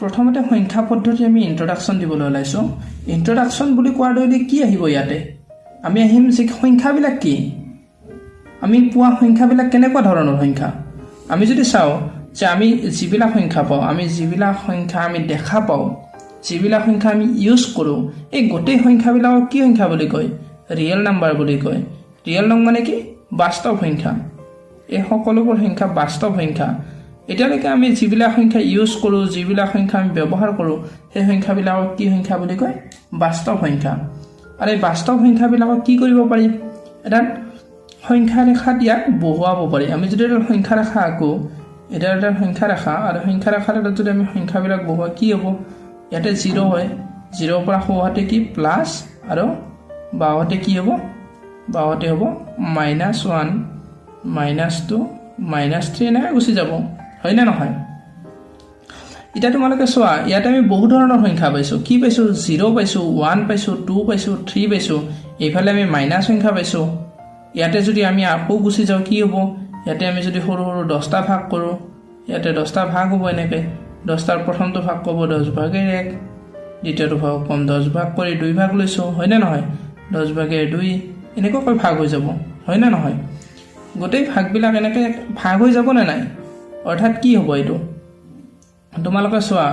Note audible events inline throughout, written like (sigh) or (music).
প্ৰথমতে সংখ্যা পদ্ধতি আমি ইণ্ট্ৰডাকশ্যন দিবলৈ ওলাইছোঁ। ইণ্ট্ৰডাকশ্যন বুলি কোৱাৰ দৰে কি আহিব ইয়াতে? আমি আহিম যে সংখ্যাবিলাক কি? আমি পোৱা সংখ্যাবিলাক কেনেকুৱা ধৰণৰ সংখ্যা? আমি যদি চাওঁ যে আমি যিবিলাক সংখ্যা পাওঁ আমি যিবিলাক সংখ্যা আমি দেখা পাওঁ যিবিলাক সংখ্যা আমি ইউজ কৰোঁ এই গোটেই সংখ্যাবিলাকক কি সংখ্যা বুলি কয়? ৰিয়েল নাম্বাৰ বুলি কয়। ৰিয়েল নং মানে কি? বাস্তৱ সংখ্যা। এই সকলোবোৰ সংখ্যা বাস্তৱ সংখ্যা। এতিয়ালৈকে আমি যিবিলাক সংখ্যা ইউজ কৰোঁ যিবিলাক সংখ্যা আমি ব্যৱহাৰ কৰোঁ সেই সংখ্যাবিলাকক কি সংখ্যা বুলি কয়? বাস্তৱ সংখ্যা। আৰু এই বাস্তৱ সংখ্যাবিলাকক কি কৰিব পাৰি? এটা সংখ্যা ৰেখাত ইয়াক বহুৱাব পাৰি। আমি যদি এটা সংখ্যা ৰেখা আঁকো এতিয়া এটা সংখ্যা ৰেখা আৰু সংখ্যা ৰেখাত এটাত যদি আমি সংখ্যাবিলাক বহুৱা কি হ'ব? ইয়াতে জিৰ' হয়। জিৰ'ৰ পৰা সোঁহাতে কি? প্লাছ আৰু বাওঁহাতে কি হ'ব? বাওঁহাতে হ'ব minus one minus two minus three এনেকৈ গুচি যাব। হয়নে নহয়? এতিয়া তোমালোকে চোৱা ইয়াতে আমি বহু ধৰণৰ সংখ্যা পাইছোঁ। কি পাইছোঁ? জিৰ' পাইছোঁ ওৱান পাইছোঁ টু পাইছোঁ থ্ৰী পাইছোঁ। এইফালে আমি মাইনাছ সংখ্যা পাইছোঁ। ইয়াতে যদি আমি আকৌ গুচি যাওঁ কি হ'ব? ইয়াতে আমি যদি সৰু সৰু দহটা ভাগ কৰোঁ ইয়াতে দহটা ভাগ হ'ব এনেকৈ। দহটাৰ প্ৰথমটো ভাগ ক'ব দহ ভাগেৰ এক দ্বিতীয়টো ভাগ ক'ম দহ ভাগ কৰি দুই ভাগ লৈছোঁ হয়নে নহয়? দহ ভাগেৰ দুই এনেকুৱাকৈ ভাগ হৈ যাব হয়নে নহয়? গোটেই ভাগবিলাক এনেকৈ ভাগ হৈ যাবনে নাই? অৰ্থাৎ কি হ'ব এইটো? তোমালোকে চোৱা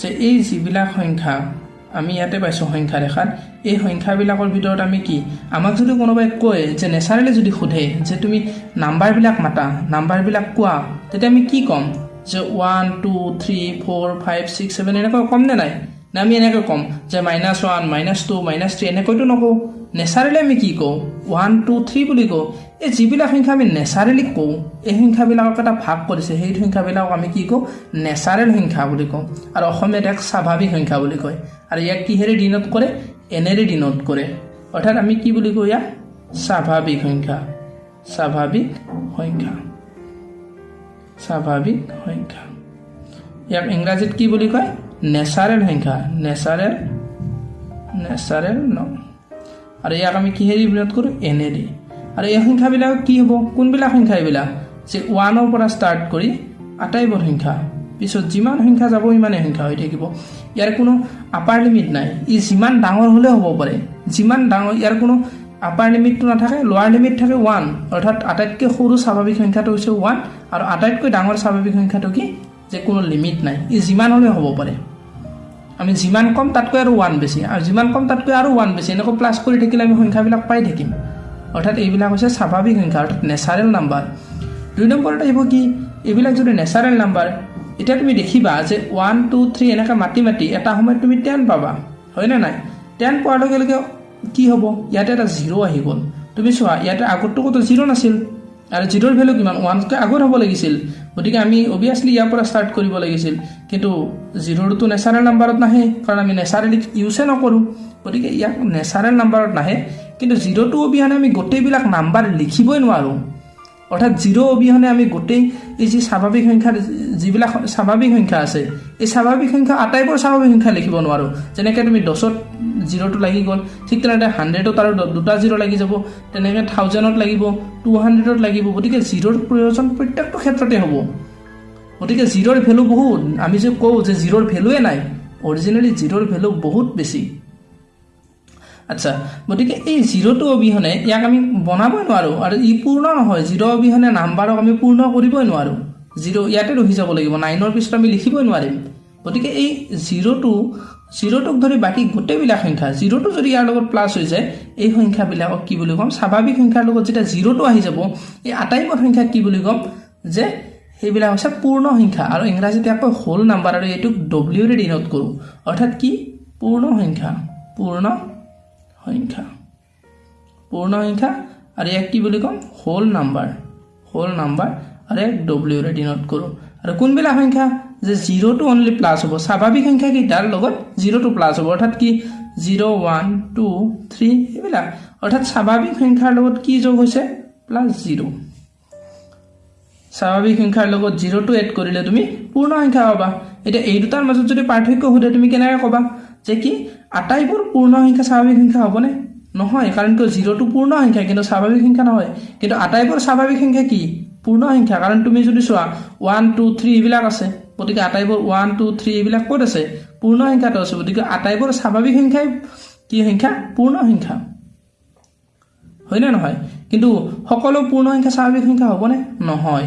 যে এই যিবিলাক সংখ্যা আমি ইয়াতে পাইছোঁ সংখ্যা ৰেখাত এই সংখ্যাবিলাকৰ ভিতৰত আমি কি? আমাক যদি কোনোবাই কয় যে নেচাৰেলি যদি সোধে যে তুমি নাম্বাৰবিলাক মাতা নাম্বাৰবিলাক কোৱা তেতিয়া আমি কি ক'ম? যে one two three four five six seven এনেকৈ ক'মনে নাই? নে আমি এনেকৈ ক'ম যে minus one minus two minus three এনেকৈতো নকওঁ? নেচাৰেলি আমি কি কওঁ? ওৱান টু থ্ৰী বুলি কওঁ। এই যিবিলাক সংখ্যা আমি নেচাৰেলি কওঁ এই সংখ্যাবিলাকক এটা ভাগ কৰিছে। সেই সংখ্যাবিলাকক আমি কি কওঁ? নেচাৰেল সংখ্যা বুলি কওঁ। আৰু অসমীয়াত এক স্বাভাৱিক সংখ্যা বুলি কয়। আৰু ইয়াক কিহেৰে ডিনোট কৰে? এনেৰে ডিনোট কৰে। অৰ্থাৎ আমি কি বুলি কওঁ ইয়াক? স্বাভাৱিক সংখ্যা। স্বাভাৱিক সংখ্যা। স্বাভাৱিক সংখ্যা। ইয়াক ইংৰাজীত কি বুলি কয়? নেচাৰেল সংখ্যা। নেচাৰেল নেচাৰেল ন। আৰু ইয়াক আমি কিহেৰি বিনোধ কৰোঁ? এনেৰে আৰু এই সংখ্যাবিলাক কি হ'ব? কোনবিলাক সংখ্যা এইবিলাক? যে ওৱানৰ পৰা ষ্টাৰ্ট কৰি আটাইবোৰ সংখ্যা। পিছত যিমান সংখ্যা যাব সিমানেই সংখ্যা হৈ থাকিব। ইয়াৰ কোনো আপাৰ লিমিট নাই। ই যিমান ডাঙৰ হ'লেও হ'ব পাৰে। যিমান ডাঙৰ ইয়াৰ কোনো আপাৰ লিমিটটো নাথাকে লোৱাৰ লিমিট থাকে ওৱান অৰ্থাৎ আটাইতকৈ সৰু স্বাভাৱিক সংখ্যাটো হৈছে ওৱান আৰু আটাইতকৈ ডাঙৰ স্বাভাৱিক সংখ্যাটো কি? যে কোনো লিমিট নাই। ই যিমান হ'লেও হ'ব পাৰে। আমি যিমান কম তাতকৈ আৰু ওৱান বেছি। আৰু যিমান কম তাতকৈ আৰু ওৱান বেছি। এনেকৈ প্লাছ কৰি থাকিলে আমি সংখ্যাবিলাক পাই থাকিম। অৰ্থাৎ এইবিলাক হৈছে স্বাভাৱিক সংখ্যা অৰ্থাৎ নেচাৰেল নাম্বাৰ দুই নম্বৰত আহিব কি? এইবিলাক যদি নেচাৰেল নাম্বাৰ এতিয়া তুমি দেখিবা যে ওৱান টু থ্ৰী এনেকৈ মাতি মাতি এটা সময়ত তুমি টেন পাবা। হয়নে নাই? টেন পোৱাৰ লগে লগে কি হ'ব? ইয়াতে এটা জিৰ' আহি গ'ল। তুমি চোৱা ইয়াতে আগততো ক'তো জিৰ' নাছিল। আৰু জিৰ'ৰ ভেলু কিমান? ওৱানতকৈ আগত হ'ব লাগিছিল। গতিকে আমি অভিয়াছলি ইয়াৰ পৰা ষ্টাৰ্ট কৰিব লাগিছিল। কিন্তু জিৰ'টো নেচাৰেল নাম্বাৰত নাহে কাৰণ আমি নেচাৰেলি ইউজে নকৰোঁ। গতিকে ইয়াক নেচাৰেল নাম্বাৰত নাহে। কিন্তু জিৰ'টো অবিহনে আমি গোটেইবিলাক নাম্বাৰ লিখিবই নোৱাৰোঁ। অৰ্থাৎ জিৰ' অবিহনে আমি গোটেই এই যি স্বাভাৱিক সংখ্যা যিবিলাক স্বাভাৱিক সংখ্যা আছে এই স্বাভাৱিক সংখ্যা আটাইবোৰ স্বাভাৱিক সংখ্যা লিখিব নোৱাৰোঁ। যেনেকৈ তুমি দছত জিৰ'টো লাগি গ'ল ঠিক তেনেদৰে হাণ্ড্ৰেডত আৰু দুটা জিৰ' লাগি যাব তেনেকৈ থাউজেণ্ডত লাগিব টু হাণ্ড্ৰেডত লাগিব গতিকে জিৰ'ৰ প্ৰয়োজন প্ৰত্যেকটো ক্ষেত্ৰতে হ'ব। গতিকে জিৰ'ৰ ভেলু বহুত। আমি যে কওঁ যে জিৰ'ৰ ভেলুৱে নাই অৰিজিনেলি জিৰ'ৰ ভেলু বহুত বেছি। আচ্ছা গতিকে এই জিৰ'টো অবিহনে ইয়াক আমি বনাবই নোৱাৰোঁ আৰু ই পূৰ্ণ নহয় জিৰ' অবিহনে নাম্বাৰক আমি পূৰ্ণ কৰিবই নোৱাৰোঁ। জিৰ' ইয়াতে ৰখি যাব লাগিব নাইনৰ পিছত আমি লিখিবই নোৱাৰিম। গতিকে এই জিৰ'টো জিৰ'টোক ধৰি বাকী গোটেইবিলাক সংখ্যা জিৰ'টো যদি ইয়াৰ লগত প্লাছ হৈ যায় এই সংখ্যাবিলাকক কি বুলি ক'ম স্বাভাৱিক সংখ্যাৰ লগত যেতিয়া জিৰ'টো আহি যাব এই আটাইবোৰ সংখ্যাক কি বুলি ক'ম যে সেইবিলাক হৈছে পূৰ্ণ সংখ্যা। আৰু ইংৰাজীত আকৌ হোল নাম্বাৰ আৰু এইটোক ডব্লিউৰে ডিনোট কৰোঁ। অৰ্থাৎ কি? পূৰ্ণ সংখ্যা পূৰ্ণ সংখ্যা। পূৰ্ণ সংখ্যা আৰু ইয়াক কি বুলি ক'ম? হোল নাম্বাৰ হোল নাম্বাৰ আৰু ইয়াক ডব্লিউৰে ডিনোট কৰোঁ। আৰু কোনবিলাক সংখ্যা? যে জিৰ'টো অনলি প্লাছ হ'ব। স্বাভাৱিক সংখ্যাকেইটাৰ লগত জিৰ'টো প্লাছ হ'ব। অৰ্থাৎ কি? জিৰ' ওৱান টু থ্ৰী এইবিলাক। অৰ্থাৎ স্বাভাৱিক সংখ্যাৰ লগত কি যোগ হৈছে? প্লাছ জিৰ' স্বাভাৱিক সংখ্যাৰ লগত জিৰ'টো এড কৰিলে তুমি পূৰ্ণ সংখ্যা পাবা। এতিয়া এই দুটাৰ মাজত যদি পাৰ্থক্য সোধে তুমি কেনেকৈ ক'বা যে কি আটাইবোৰ পূৰ্ণ সংখ্যা স্বাভাৱিক সংখ্যা হ'বনে? নহয় কাৰণ কিয় জিৰ'টো পূৰ্ণ সংখ্যা কিন্তু স্বাভাৱিক সংখ্যা নহয়। কিন্তু আটাইবোৰ স্বাভাৱিক সংখ্যা কি? পূৰ্ণ সংখ্যা। কাৰণ তুমি যদি চোৱা ওৱান টু থ্ৰী এইবিলাক আছে গতিকে আটাইবোৰ ওৱান টু থ্ৰী এইবিলাক ক'ত আছে? পূৰ্ণ সংখ্যাটো আছে। গতিকে আটাইবোৰ স্বাভাৱিক সংখ্যাই কি সংখ্যা? পূৰ্ণ সংখ্যা। হয়নে নহয়? কিন্তু সকলো পূৰ্ণ সংখ্যা স্বাভাৱিক সংখ্যা হ'বনে? নহয়।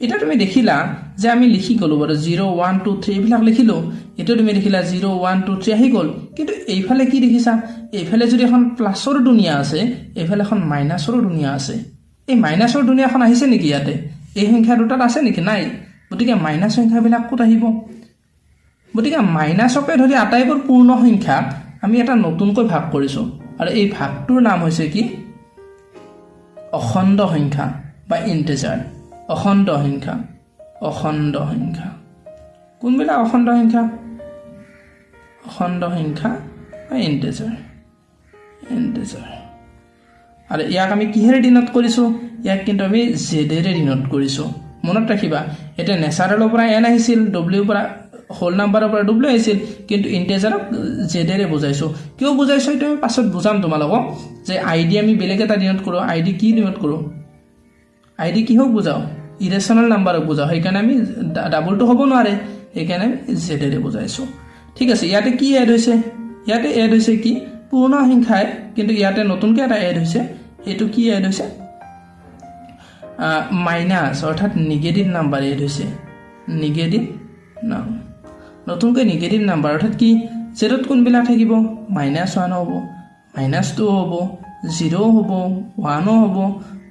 এতিয়া তুমি দেখিলা যে আমি লিখি গ'লোঁ বাৰু জিৰ' ওৱান টু থ্ৰী এইবিলাক লিখিলোঁ। এতিয়া তুমি দেখিলা জিৰ' ওৱান টু থ্ৰী আহি গ'ল। কিন্তু এইফালে কি দেখিছা? এইফালে যদি এখন প্লাছৰ দুনীয়া আছে এইফালে এখন মাইনাছৰো দুনীয়া আছে। এই মাইনাছৰ দুনীয়াখন আহিছে নেকি ইয়াতে? এই সংখ্যা দুটাত আছে নেকি? নাই। গতিকে মাইনাছ সংখ্যাবিলাক ক'ত আহিব? গতিকে মাইনাছকে ধৰি আটাইবোৰ পূৰ্ণ সংখ্যাক আমি এটা নতুনকৈ ভাগ কৰিছোঁ। আৰু এই ভাগটোৰ নাম হৈছে কি? অখণ্ড সংখ্যা বা ইণ্টেজাৰ অখণ্ড সংখ্যা অখণ্ড সংখ্যা। কোনবিলাক অখণ্ড সংখ্যা? অখণ্ড সংখ্যা বা ইণ্টেজাৰ ইণ্টেজাৰ আৰু ইয়াক আমি কিহেৰে ডিনট কৰিছোঁ? ইয়াক কিন্তু আমি জেডেৰে ডিনট কৰিছোঁ। মনত ৰাখিবা এতিয়া নেচাৰেলৰ পৰা এন আহিছিল ডব্লিউৰ পৰা হোল নাম্বাৰৰ পৰা ডব্লিউ আহিছিল। কিন্তু ইণ্টেজাৰক জেডেৰে বুজাইছোঁ কিয় বুজাইছোঁ এইটো আমি পাছত বুজাম তোমালোকক যে আই ডি আমি বেলেগ এটা ডিনট কৰোঁ। আই ডি কি ডিনট কৰোঁ? আই ডি কিহক বুজাওঁ? ইৰেশ্যনেল নাম্বাৰক বুজাওঁ। সেইকাৰণে আমি ডাবলটো হ'ব নোৱাৰে। সেইকাৰণে আমি জেডেৰে বুজাইছোঁ ঠিক আছে ইয়াতে কি এড হৈছে? ইয়াতে এড হৈছে কি? পূৰ্ণ সংখ্যাই কিন্তু ইয়াতে নতুনকৈ এটা এড হৈছে। সেইটো কি এড হৈছে? মাইনাছ অৰ্থাৎ নিগেটিভ নাম্বাৰ এড হৈছে। নিগেটিভ নাম নতুনকৈ নিগেটিভ নাম্বাৰ অৰ্থাৎ কি? জেডত কোনবিলাক থাকিব? মাইনাছ ওৱান হ'ব। মাইনাছ টু হ'ব। জিৰ' হ'ব। ওৱানো হ'ব।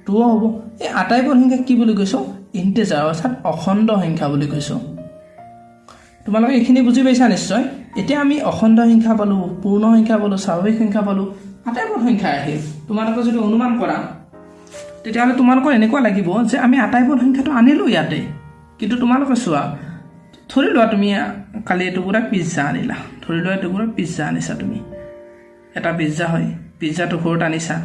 টুও হ'ব। এই আটাইবোৰ সংখ্যাক কি বুলি কৈছোঁ? ইণ্টেজাৰ অৰ্থাৎ অখণ্ড সংখ্যা বুলি কৈছোঁ। তোমালোকে এইখিনি বুজি পাইছা নিশ্চয়? এতিয়া আমি অখণ্ড সংখ্যা পালোঁ পূৰ্ণ সংখ্যা পালোঁ স্বাভাৱিক সংখ্যা পালোঁ আটাইবোৰ সংখ্যা আহিল। তোমালোকে যদি অনুমান কৰা তেতিয়াহ'লে তোমালোকৰ এনেকুৱা লাগিব যে আমি আটাইবোৰ সংখ্যাটো আনিলোঁ ইয়াতে। কিন্তু তোমালোকে চোৱা ধৰি লোৱা তুমি কালি এটুকুৰা পিজ্জা আনিলা ধৰি লোৱা এটুকুৰা পিজ্জা আনিছা তুমি এটা পিজ্জা হয় পিজ্জাটো ঘৰত আনিছা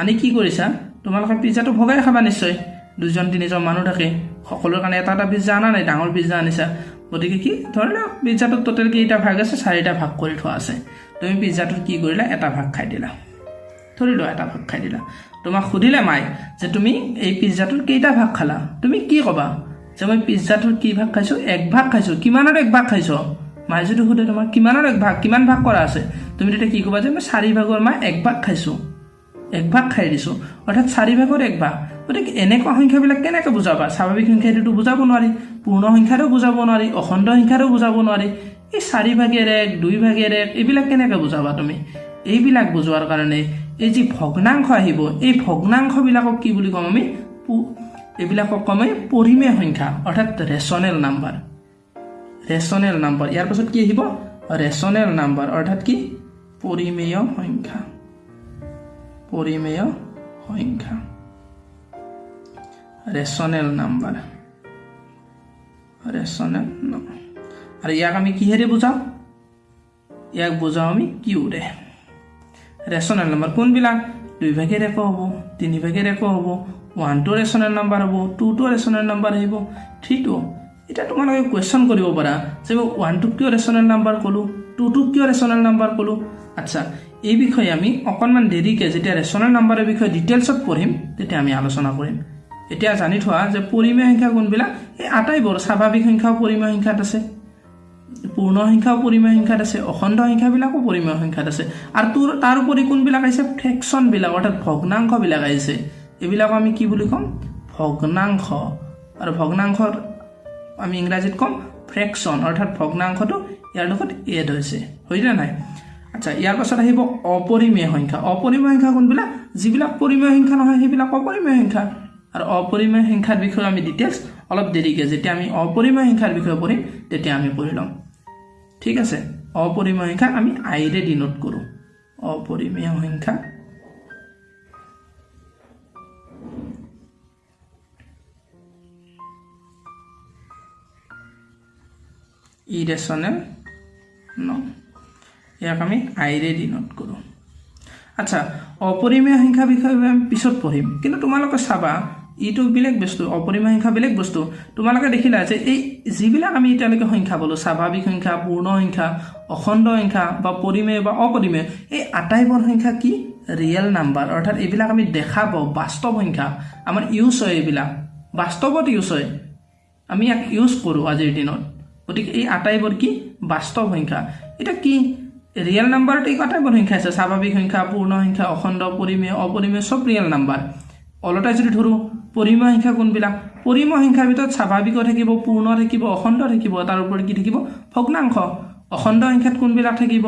আনি কি কৰিছা তোমালোকে পিজ্জাটো ভগাই খাবা নিশ্চয় দুজন তিনিজন মানুহ থাকে সকলোৰে কাৰণে এটা এটা পিজ্জা অনা নাই ডাঙৰ পিজ্জা আনিছা গতিকে কি ধৰি লওক পিজ্জাটোত টোটেল কেইটা ভাগ আছে চাৰিটা ভাগ কৰি থোৱা আছে তুমি পিজ্জাটোত কি কৰিলা এটা ভাগ খাই দিলা ধৰি লোৱা এটা ভাগ খাই দিলা তোমাক সুধিলে মাই যে তুমি এই পিজ্জাটোৰ কেইটা ভাগ খালা তুমি কি ক'বা যে মই পিজ্জাটোৰ কি ভাগ খাইছোঁ? এক ভাগ খাইছোঁ। কিমানৰ এক ভাগ খাইছ? মায়ে যদি সোধে তোমাৰ কিমানৰ এক ভাগ? কিমান ভাগ কৰা আছে? তুমি তেতিয়া কি ক'বা যে মই চাৰি ভাগৰ মা এক ভাগ খাইছোঁ। এক ভাগ খাই দিছোঁ। অৰ্থাৎ চাৰি ভাগৰ এক ভাগ। গতিকে এনেকুৱা সংখ্যাবিলাক কেনেকৈ বুজাবা? স্বাভাৱিক সংখ্যাটোতো বুজাব নোৱাৰি। পূৰ্ণ সংখ্যাটো বুজাব নোৱাৰি। অখণ্ড সংখ্যাটো বুজাব নোৱাৰি। এই চাৰি ভাগেৰ এক দুই ভাগেৰ এক এইবিলাক কেনেকৈ বুজাবা তুমি? এইবিলাক বুজোৱাৰ কাৰণে এই যি ভগ্নাংশ আহিব এই ভগ্নাংশবিলাকক কি বুলি ক'ম আমি এইবিলাকক ক'ম আমি পৰিমেয় সংখ্যা অৰ্থাৎ ৰেচনেল নাম্বাৰ ৰেচনেল নাম্বাৰ ইয়াৰ পাছত কি আহিব? ৰেচনেল নাম্বাৰ অৰ্থাৎ কি? পৰিমেয় সংখ্যা। পৰিমেয় সংখ্যা। ৰেচনেল নাম্বাৰ ৰেচনেল নাম্বাৰ আৰু ইয়াক আমি কিহেৰে বুজাওঁ? ইয়াক বুজাওঁ আমি কিউৰে। ৰেচনেল নাম্বাৰ কোনবিলাক? দুই ভাগেৰ এক হ'ব তিনি ভাগেৰ এক হ'ব ওৱানটো ৰেচনেল নাম্বাৰ হ'ব টুটো ৰেচনেল নাম্বাৰ আহিব। থ্ৰীটো এতিয়া তোমালোকে কুৱেশ্যন কৰিব পাৰা। যে মই ওৱানটোক কিয় ৰেচনেল নাম্বাৰ ক'লোঁ? টুটোক কিয় ৰেচনেল নাম্বাৰ ক'লোঁ? আচ্ছা এই বিষয়ে আমি অকণমান দেৰিকৈ যেতিয়া ৰেচনেল নাম্বাৰৰ বিষয়ে ডিটেইলছত পঢ়িম তেতিয়া আমি আলোচনা কৰিম। এতিয়া জানি থোৱা যে পৰিমেয় সংখ্যা কোনবিলাক? এই আটাইবোৰ স্বাভাৱিক সংখ্যাও পৰিমেয় সংখ্যাত আছে। পূৰ্ণ সংখ্যাও পৰিমেয় সংখ্যাত আছে। অখণ্ড সংখ্যাবিলাকো পৰিমেয় সংখ্যাত আছে। আৰু তোৰ তাৰোপৰি কোনবিলাক আহিছে? ফ্ৰেকশ্যনবিলাক অৰ্থাৎ ভগ্নাংশবিলাক আহিছে। এইবিলাক আমি কি বুলি ক'ম? ভগ্নাংশ। আৰু ভগ্নাংশৰ আমি ইংৰাজীত ক'ম ফ্ৰেকশ্যন অৰ্থাৎ ভগ্নাংশটো ইয়াৰ লগত এড হৈছে। হয়নে নাই? আচ্ছা ইয়াৰ পাছত আহিব অপৰিমেয় সংখ্যা। অপৰিমেয় সংখ্যা কোনবিলাক? যিবিলাক পৰিমেয় সংখ্যা নহয় সেইবিলাক অপৰিমেয় সংখ্যা। আৰু অপৰিমেয় সংখ্যাৰ বিষয়ে আমি ডিটেইলছ অলপ দেৰিকৈ যেতিয়া আমি অপৰিমেয় সংখ্যাৰ বিষয়ে পঢ়িম তেতিয়া আমি পঢ়ি ল'ম। ঠিক আছে? অপৰিমেয় সংখ্যাক আমি আইৰে ডিনোট কৰোঁ। অপৰিমেয় সংখ্যা ইৰেচনেল ন। ইয়াক আমি আইৰে ডিনোট কৰোঁ। আচ্ছা অপৰিমেয় সংখ্যা বিষয়ে আমি পিছত পঢ়িম। কিন্তু তোমালোকে চাবা ইটো বেলেগ বস্তু অপৰিমেয় সংখ্যা বেলেগ বস্তু। তোমালোকে দেখিলা যে এই যিবিলাক আমি এতিয়ালৈকে সংখ্যা পালোঁ স্বাভাৱিক সংখ্যা পূৰ্ণ সংখ্যা অখণ্ড সংখ্যা বা পৰিমেয় বা অপৰিমেয় এই আটাইবোৰ সংখ্যা কি? Real number. অৰ্থাৎ এইবিলাক আমি দেখা পাওঁ বাস্তৱ সংখ্যা। আমাৰ ইউজ হয় এইবিলাক। বাস্তৱত ইউজ হয়। আমি ইয়াক ইউজ কৰোঁ আজিৰ দিনত। গতিকে এই আটাইবোৰ কি? বাস্তৱ সংখ্যা। এতিয়া কি? ৰিয়েল নাম্বাৰত আটাইবোৰ সংখ্যা আছে। স্বাভাৱিক সংখ্যা পূৰ্ণ সংখ্যা অখণ্ড পৰিমেয় অপৰিমেয় চব ৰিয়েল নাম্বাৰ অলটাই যদি ধৰোঁ পৰিমেয় সংখ্যা কোনবিলাক? পৰিমেয় সংখ্যাৰ ভিতৰত স্বাভাৱিকো থাকিব পূৰ্ণ থাকিব অখণ্ড থাকিব তাৰ ওপৰত কি থাকিব? ভগ্নাংশ। অখণ্ড সংখ্যাত কোনবিলাক থাকিব?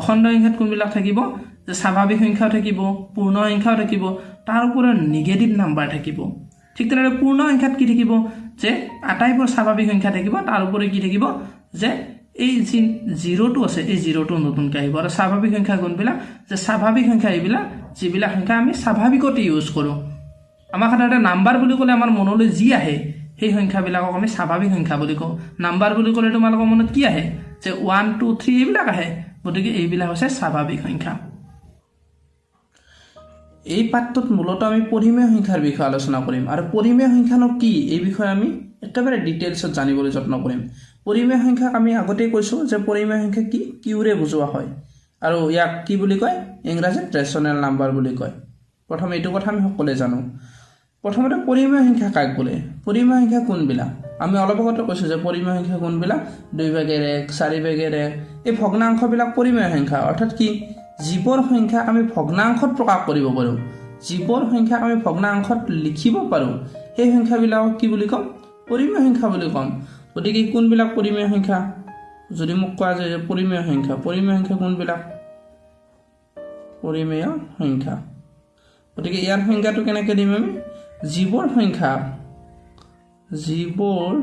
অখণ্ড সংখ্যাত কোনবিলাক থাকিব? যে স্বাভাৱিক সংখ্যাও থাকিব পূৰ্ণ সংখ্যাও থাকিব তাৰ ওপৰত নিগেটিভ নাম্বাৰ থাকিব। ঠিক তেনেদৰে পূৰ্ণ সংখ্যাত কি থাকিব? যে আটাইবোৰ স্বাভাৱিক সংখ্যা থাকিব তাৰ উপৰি কি থাকিব? যে এই যি জিৰ'টো আছে এই জিৰ'টো নতুনকৈ আহিব। আৰু স্বাভাৱিক সংখ্যা কোনবিলাক? যে স্বাভাৱিক সংখ্যা এইবিলাক যিবিলাক সংখ্যা আমি স্বাভাৱিকতে ইউজ কৰোঁ। আমাক সাধাৰণতে নাম্বাৰ বুলি ক'লে আমাৰ মনলৈ যি আহে সেই সংখ্যাবিলাকক আমি স্বাভাৱিক সংখ্যা বুলি কওঁ। নাম্বাৰ বুলি ক'লে তোমালোকৰ মনত কি আহে? যে ওৱান টু থ্ৰী এইবিলাক আহে। গতিকে এইবিলাক হৈছে স্বাভাৱিক সংখ্যা। এই পাঠটোত মূলতঃ আমি পৰিমেয় সংখ্যাৰ বিষয়ে আলোচনা কৰিম। আৰু পৰিমেয় সংখ্যানো কি? এই বিষয়ে আমি একেবাৰে ডিটেইলছত জানিবলৈ যত্ন কৰিম। পৰিমেয় সংখ্যাক আমি আগতেই কৈছোঁ যে পৰিমেয় সংখ্যা কি? কিউৰে বুজোৱা হয়। আৰু ইয়াক কি বুলি কয়? ইংৰাজীত ৰেচনেল নাম্বাৰ বুলি কয়। প্ৰথম এইটো কথা আমি সকলোৱে জানো। প্ৰথমতে পৰিমেয় সংখ্যা কাক বোলে? পৰিমেয় সংখ্যা কোনবিলাক? আমি অলপ আগতে কৈছোঁ যে পৰিমেয় সংখ্যা কোনবিলাক? দুই ভাগেৰ এক চাৰি এক। এই ভগ্নাংশবিলাক পৰিমেয় সংখ্যা। অৰ্থাৎ কি? যিবোৰ সংখ্যাক আমি ভগ্নাংশত প্ৰকাশ কৰিব পাৰোঁ। যিবোৰ সংখ্যাক আমি ভগ্নাংশত লিখিব পাৰোঁ। সেই সংখ্যাবিলাকক কি বুলি ক'ম? পৰিমেয় সংখ্যা বুলি ক'ম। গতিকে কোনবিলাক পৰিমেয় সংখ্যা? যদি মোক কোৱা যায় যে পৰিমেয় সংখ্যা পৰিমেয় সংখ্যা কোনবিলাক? পৰিমেয় সংখ্যা। গতিকে ইয়াৰ সংখ্যাটো কেনেকৈ দিম আমি? যিবোৰ সংখ্যা। যিবোৰ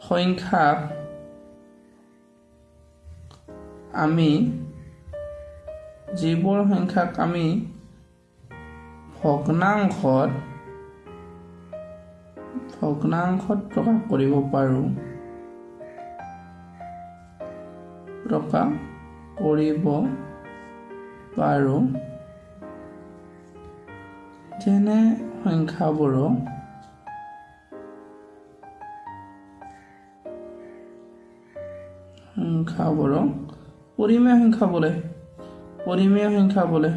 সংখ্যাক আমি যিবোৰ সংখ্যাক আমি ভগ্নাংশত ভগ্নাংশত প্ৰকাশ কৰিব পাৰোঁ। প্ৰকাশ কৰিব পাৰোঁ। যেনে সংখ্যাবোৰক সংখ্যাবোৰক পৰিমেয় সংখ্যা বোলে। পৰিমেয় সংখ্যা বোলে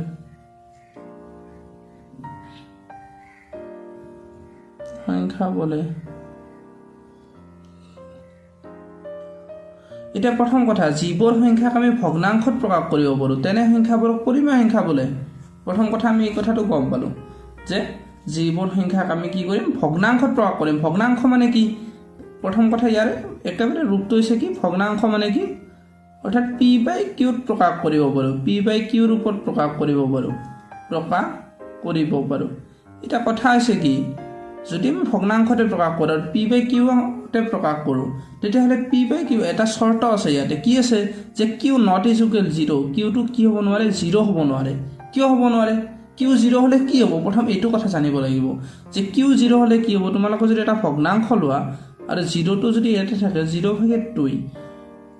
সংখ্যা বোলে এতিয়া প্ৰথম কথা যিবোৰ সংখ্যাক আমি ভগ্নাংশত প্ৰকাশ কৰিব পাৰোঁ তেনে সংখ্যাবোৰক পৰিমেয় সংখ্যা বোলে। প্ৰথম কথা আমি এই কথাটো গম পালোঁ যে যিবোৰ সংখ্যাক আমি কি কৰিম? ভগ্নাংশত প্ৰকাশ কৰিম। ভগ্নাংশ মানে কি? প্ৰথম কথা ইয়াৰে একেবাৰে ৰূপটো হৈছে কি? ভগ্নাংশ মানে কি? অৰ্থাৎ পি বাই কিউত প্ৰকাশ কৰিব পাৰোঁ পি বাই কিউৰ ওপৰত প্ৰকাশ কৰিব পাৰোঁ প্ৰকাশ কৰিব পাৰোঁ। এতিয়া কথা হৈছে কি যদি আমি ভগ্নাংশতে প্ৰকাশ কৰোঁ আৰু পি বাই কিউতে প্ৰকাশ কৰোঁ তেতিয়াহ'লে পি বাই কিউ এটা চৰ্ত আছে ইয়াতে। কি আছে? যে কিউ নট ইজুকেল জিৰ' কিউটো কি হ'ব নোৱাৰে? জিৰ' হ'ব নোৱাৰে। কিয় হ'ব নোৱাৰে? কিউ জিৰ' হ'লে কি হ'ব? প্ৰথম এইটো কথা জানিব লাগিব। যে কিউ জিৰ' হ'লে কি হ'ব? তোমালোকে যদি এটা ভগ্নাংশ লোৱা আৰু জিৰ'টো যদি ইয়াতে থাকে জিৰ' ভাগে দুই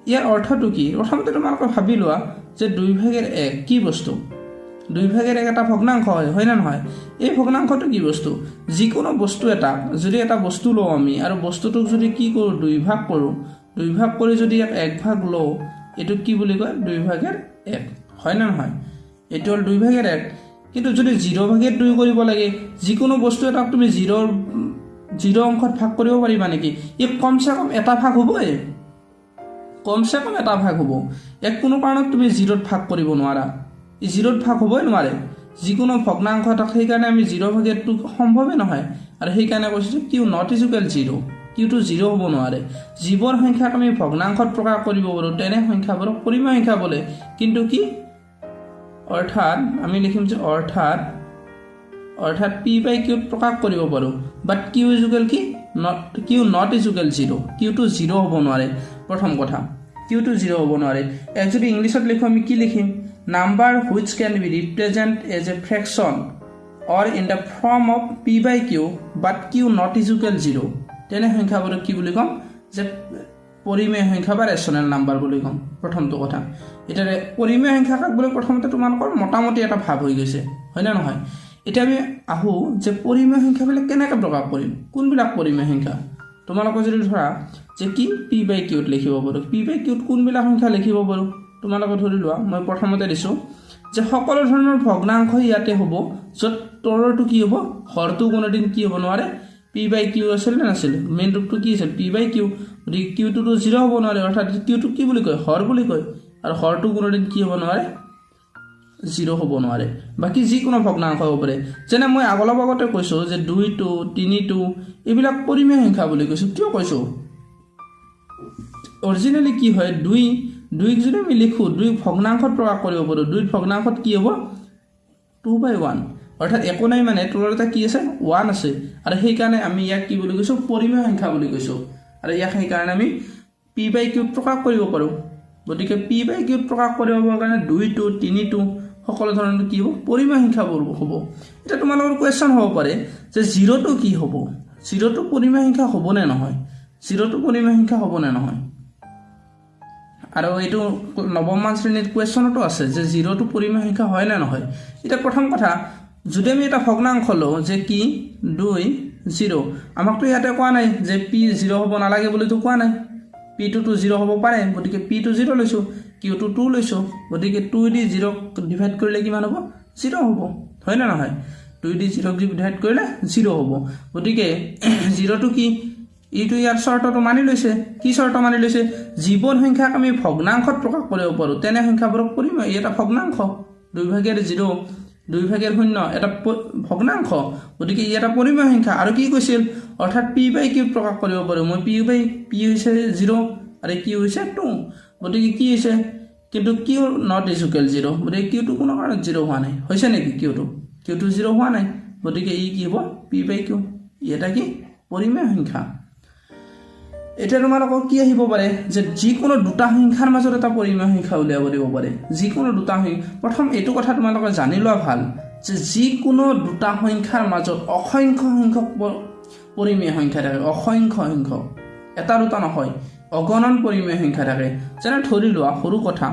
ইয়াৰ অৰ্থটো কি? প্ৰথমতে তোমালোকে ভাবি লোৱা যে দুই ভাগেৰ এক কি বস্তু? দুই ভাগেৰ এক এটা ভগ্নাংশ হয় হয়নে নহয়? এই ভগ্নাংশটো কি বস্তু? যিকোনো বস্তু এটা যদি এটা বস্তু লওঁ আমি আৰু বস্তুটোক যদি কি কৰোঁ দুই ভাগ কৰোঁ দুই ভাগ কৰি যদি ইয়াক এক ভাগ লওঁ এইটোক কি বুলি কয়? দুই ভাগেৰ এক হয়নে নহয়? এইটো হ'ল দুই ভাগেৰ এক। কিন্তু যদি জিৰ' ভাগেৰ দুই কৰিব লাগে যিকোনো বস্তু এটাক তুমি জিৰ'ৰ জিৰ' অংশত ভাগ কৰিব পাৰিবা নেকি? ই কমচে কম এটা ভাগ হ'বই। কমচে কম এটা ভাগ হ'ব। এক কোনো কাৰণত তুমি জিৰ'ত ভাগ কৰিব নোৱাৰা। ই জিৰ'ত ভাগ হ'বই নোৱাৰে। যিকোনো ভগ্নাংশ এটাক সেইকাৰণে আমি জিৰ' ভাগেটো সম্ভৱেই নহয়। আৰু সেইকাৰণে কৈছোঁ কিউ নট ইজুকেল জিৰ' কিউটো জিৰ' হ'ব নোৱাৰে। যিবোৰ সংখ্যাক আমি ভগ্নাংশত প্ৰকাশ কৰিব পাৰোঁ তেনে সংখ্যাবোৰক পৰিমেয় সংখ্যা বোলে। কিন্তু কি? অৰ্থাৎ আমি লিখিম যে অৰ্থাৎ অৰ্থাৎ পি বাই কিউত প্ৰকাশ কৰিব পাৰোঁ। বাট কিউ ইজুকেল কি? Not Q not equal zero' কিউটো zero হ'ব নোৱাৰে। প্ৰথম কথা। কিউটো জিৰ' হ'ব নোৱাৰে। ইয়াক যদি ইংলিছত লিখোঁ আমি কি লিখিম? Number which can be represent as a fraction or in the form of P by Q but Q not equal zero' তেনে সংখ্যাবোৰক কি বুলি ক'ম? যে পৰিমেয় সংখ্যা বা ৰেচনেল নাম্বাৰ বুলি ক'ম। প্ৰথমটো কথা। এতিয়া পৰিমেয় সংখ্যা কাক বুলি প্ৰথমতে তোমালোকৰ মোটামুটি এটা ভাৱ হৈ গৈছে হয়নে নহয়? এতিয়া আমি আহোঁ যে পৰিমেয় সংখ্যাবিলাক কেনেকৈ প্ৰকাশ কৰিম? কোনবিলাক পৰিমেয় সংখ্যা? তোমালোকে যদি ধৰা যে কি পি বাই কিউত লিখিব পাৰোঁ? পি বাই কিউত কোনবিলাক সংখ্যা লিখিব পাৰোঁ? তোমালোকে ধৰি লোৱা মই প্ৰথমতে দিছোঁ যে সকলো ধৰণৰ ভগ্নাংশ ইয়াতে হ'ব য'ত তলৰটো কি হ'ব? হৰটো কোনোদিন কি হ'ব নোৱাৰে? পি বাই কিউ আছিল নে নাছিল? মেইন ৰূপটো কি আছিল? পি বাই কিউ গতিকে কিউটোতো জিৰ' হ'ব নোৱাৰে অৰ্থাৎ কিউটোক কি বুলি কয়? হৰ বুলি কয়। আৰু হৰটো কোনোদিন কি হ'ব নোৱাৰে? জিৰ' হ'ব নোৱাৰে। বাকী যিকোনো ভগ্নাংশ হ'ব পাৰে। যেনে মই আগলপ আগতে কৈছোঁ যে দুইটো তিনিটো এইবিলাক পৰিমেয় সংখ্যা বুলি কৈছোঁ। কিয় কৈছোঁ? অৰিজিনেলি কি হয় দুই দুইক যদি আমি লিখোঁ দুই ভগ্নাংশত প্ৰকাশ কৰিব পাৰোঁ দুই ভগ্নাংশত কি হ'ব? টু বাই ওৱান অৰ্থাৎ একো নাই মানে তোৰ এটা কি আছে? ওৱান আছে। আৰু সেইকাৰণে আমি ইয়াক কি বুলি কৈছোঁ? পৰিমেয় সংখ্যা বুলি কৈছোঁ। আৰু ইয়াক সেইকাৰণে আমি পি বাই কিউত প্ৰকাশ কৰিব পাৰোঁ। গতিকে পি বাই কিউত প্ৰকাশ কৰিবৰ কাৰণে দুইটো তিনিটো সকলো ধৰণৰ কি হ'ব? পৰিমেয় সংখ্যাবোৰ হ'ব। এতিয়া তোমালোকৰ কুৱেশ্যন হ'ব পাৰে যে জিৰ'টো কি হ'ব? জিৰ'টো পৰিমেয় সংখ্যা হ'বনে নহয়? জিৰ'টো পৰিমেয় সংখ্যা হ'বনে নহয়? আৰু এইটো নৱমমান শ্ৰেণীত কুৱেশ্যনতো আছে যে জিৰ'টো পৰিমেয় সংখ্যা হয় নে নহয়। এতিয়া প্ৰথম কথা যদি আমি এটা ভগ্নাংশ লওঁ যে কি দুই জিৰ' আমাকতো ইয়াতে কোৱা নাই যে পি জিৰ' হ'ব নালাগে বুলিতো কোৱা নাই। পিটোতো জিৰ' হ'ব পাৰে গতিকে পিটো জিৰ' লৈছোঁ কিউটো টু লৈছোঁ গতিকে টু দি জিৰ'ক ডিভাইড কৰিলে কিমান হ'ব? জিৰ' হ'ব হয় নে নহয়? টু দি জিৰ'ক ডিভাইড কৰিলে জিৰ' হ'ব। গতিকে জিৰ'টো কি? ইটো ইয়াৰ চৰ্তটো মানি লৈছে। কি চৰ্ত মানি লৈছে? জীৱন সংখ্যাক আমি ভগ্নাংশত প্ৰকাশ কৰিব পাৰোঁ। তেনে সংখ্যাবোৰক কৰিম ই এটা ভগ্নাংশ। দুই ভাগেৰ জিৰ' দুই ভাগেৰ শূন্য এটা ভগ্নাংশ। গতিকে ই এটা পৰিমেয় সংখ্যা। আৰু কি কৈছিল? অৰ্থাৎ পি বাই কিউ প্ৰকাশ কৰিব পাৰোঁ। মই পি বাই পি হৈছে জিৰ' আৰু কিউ হৈছে টু। গতিকে কি হৈছে? কিন্তু কিউ নট ইজুকেল জিৰ' গতিকে কিউটো কোনো কাৰণত জিৰ' হোৱা নাই। হৈছে নেকি কিউটো? কিউটো জিৰ' হোৱা নাই। গতিকে ই কি হ'ব? P by Q. ই এটা কি? পৰিমেয় সংখ্যা। এতিয়া তোমালোকৰ কি আহিব পাৰে যে যিকোনো দুটা সংখ্যাৰ মাজত এটা পৰিমেয় সংখ্যা উলিয়াব দিব পাৰে। যিকোনো দুটা সংখ্যা প্ৰথম এইটো কথা তোমালোকে জানি লোৱা ভাল যে যিকোনো দুটা সংখ্যাৰ মাজত অসংখ্য সংখ্যক পৰিমেয় সংখ্যা থাকে অসংখ্য সংখ্যক। এটা দুটা নহয় অগণন পৰিমেয় সংখ্যা থাকে। যেনে ধৰি লোৱা সৰু কথা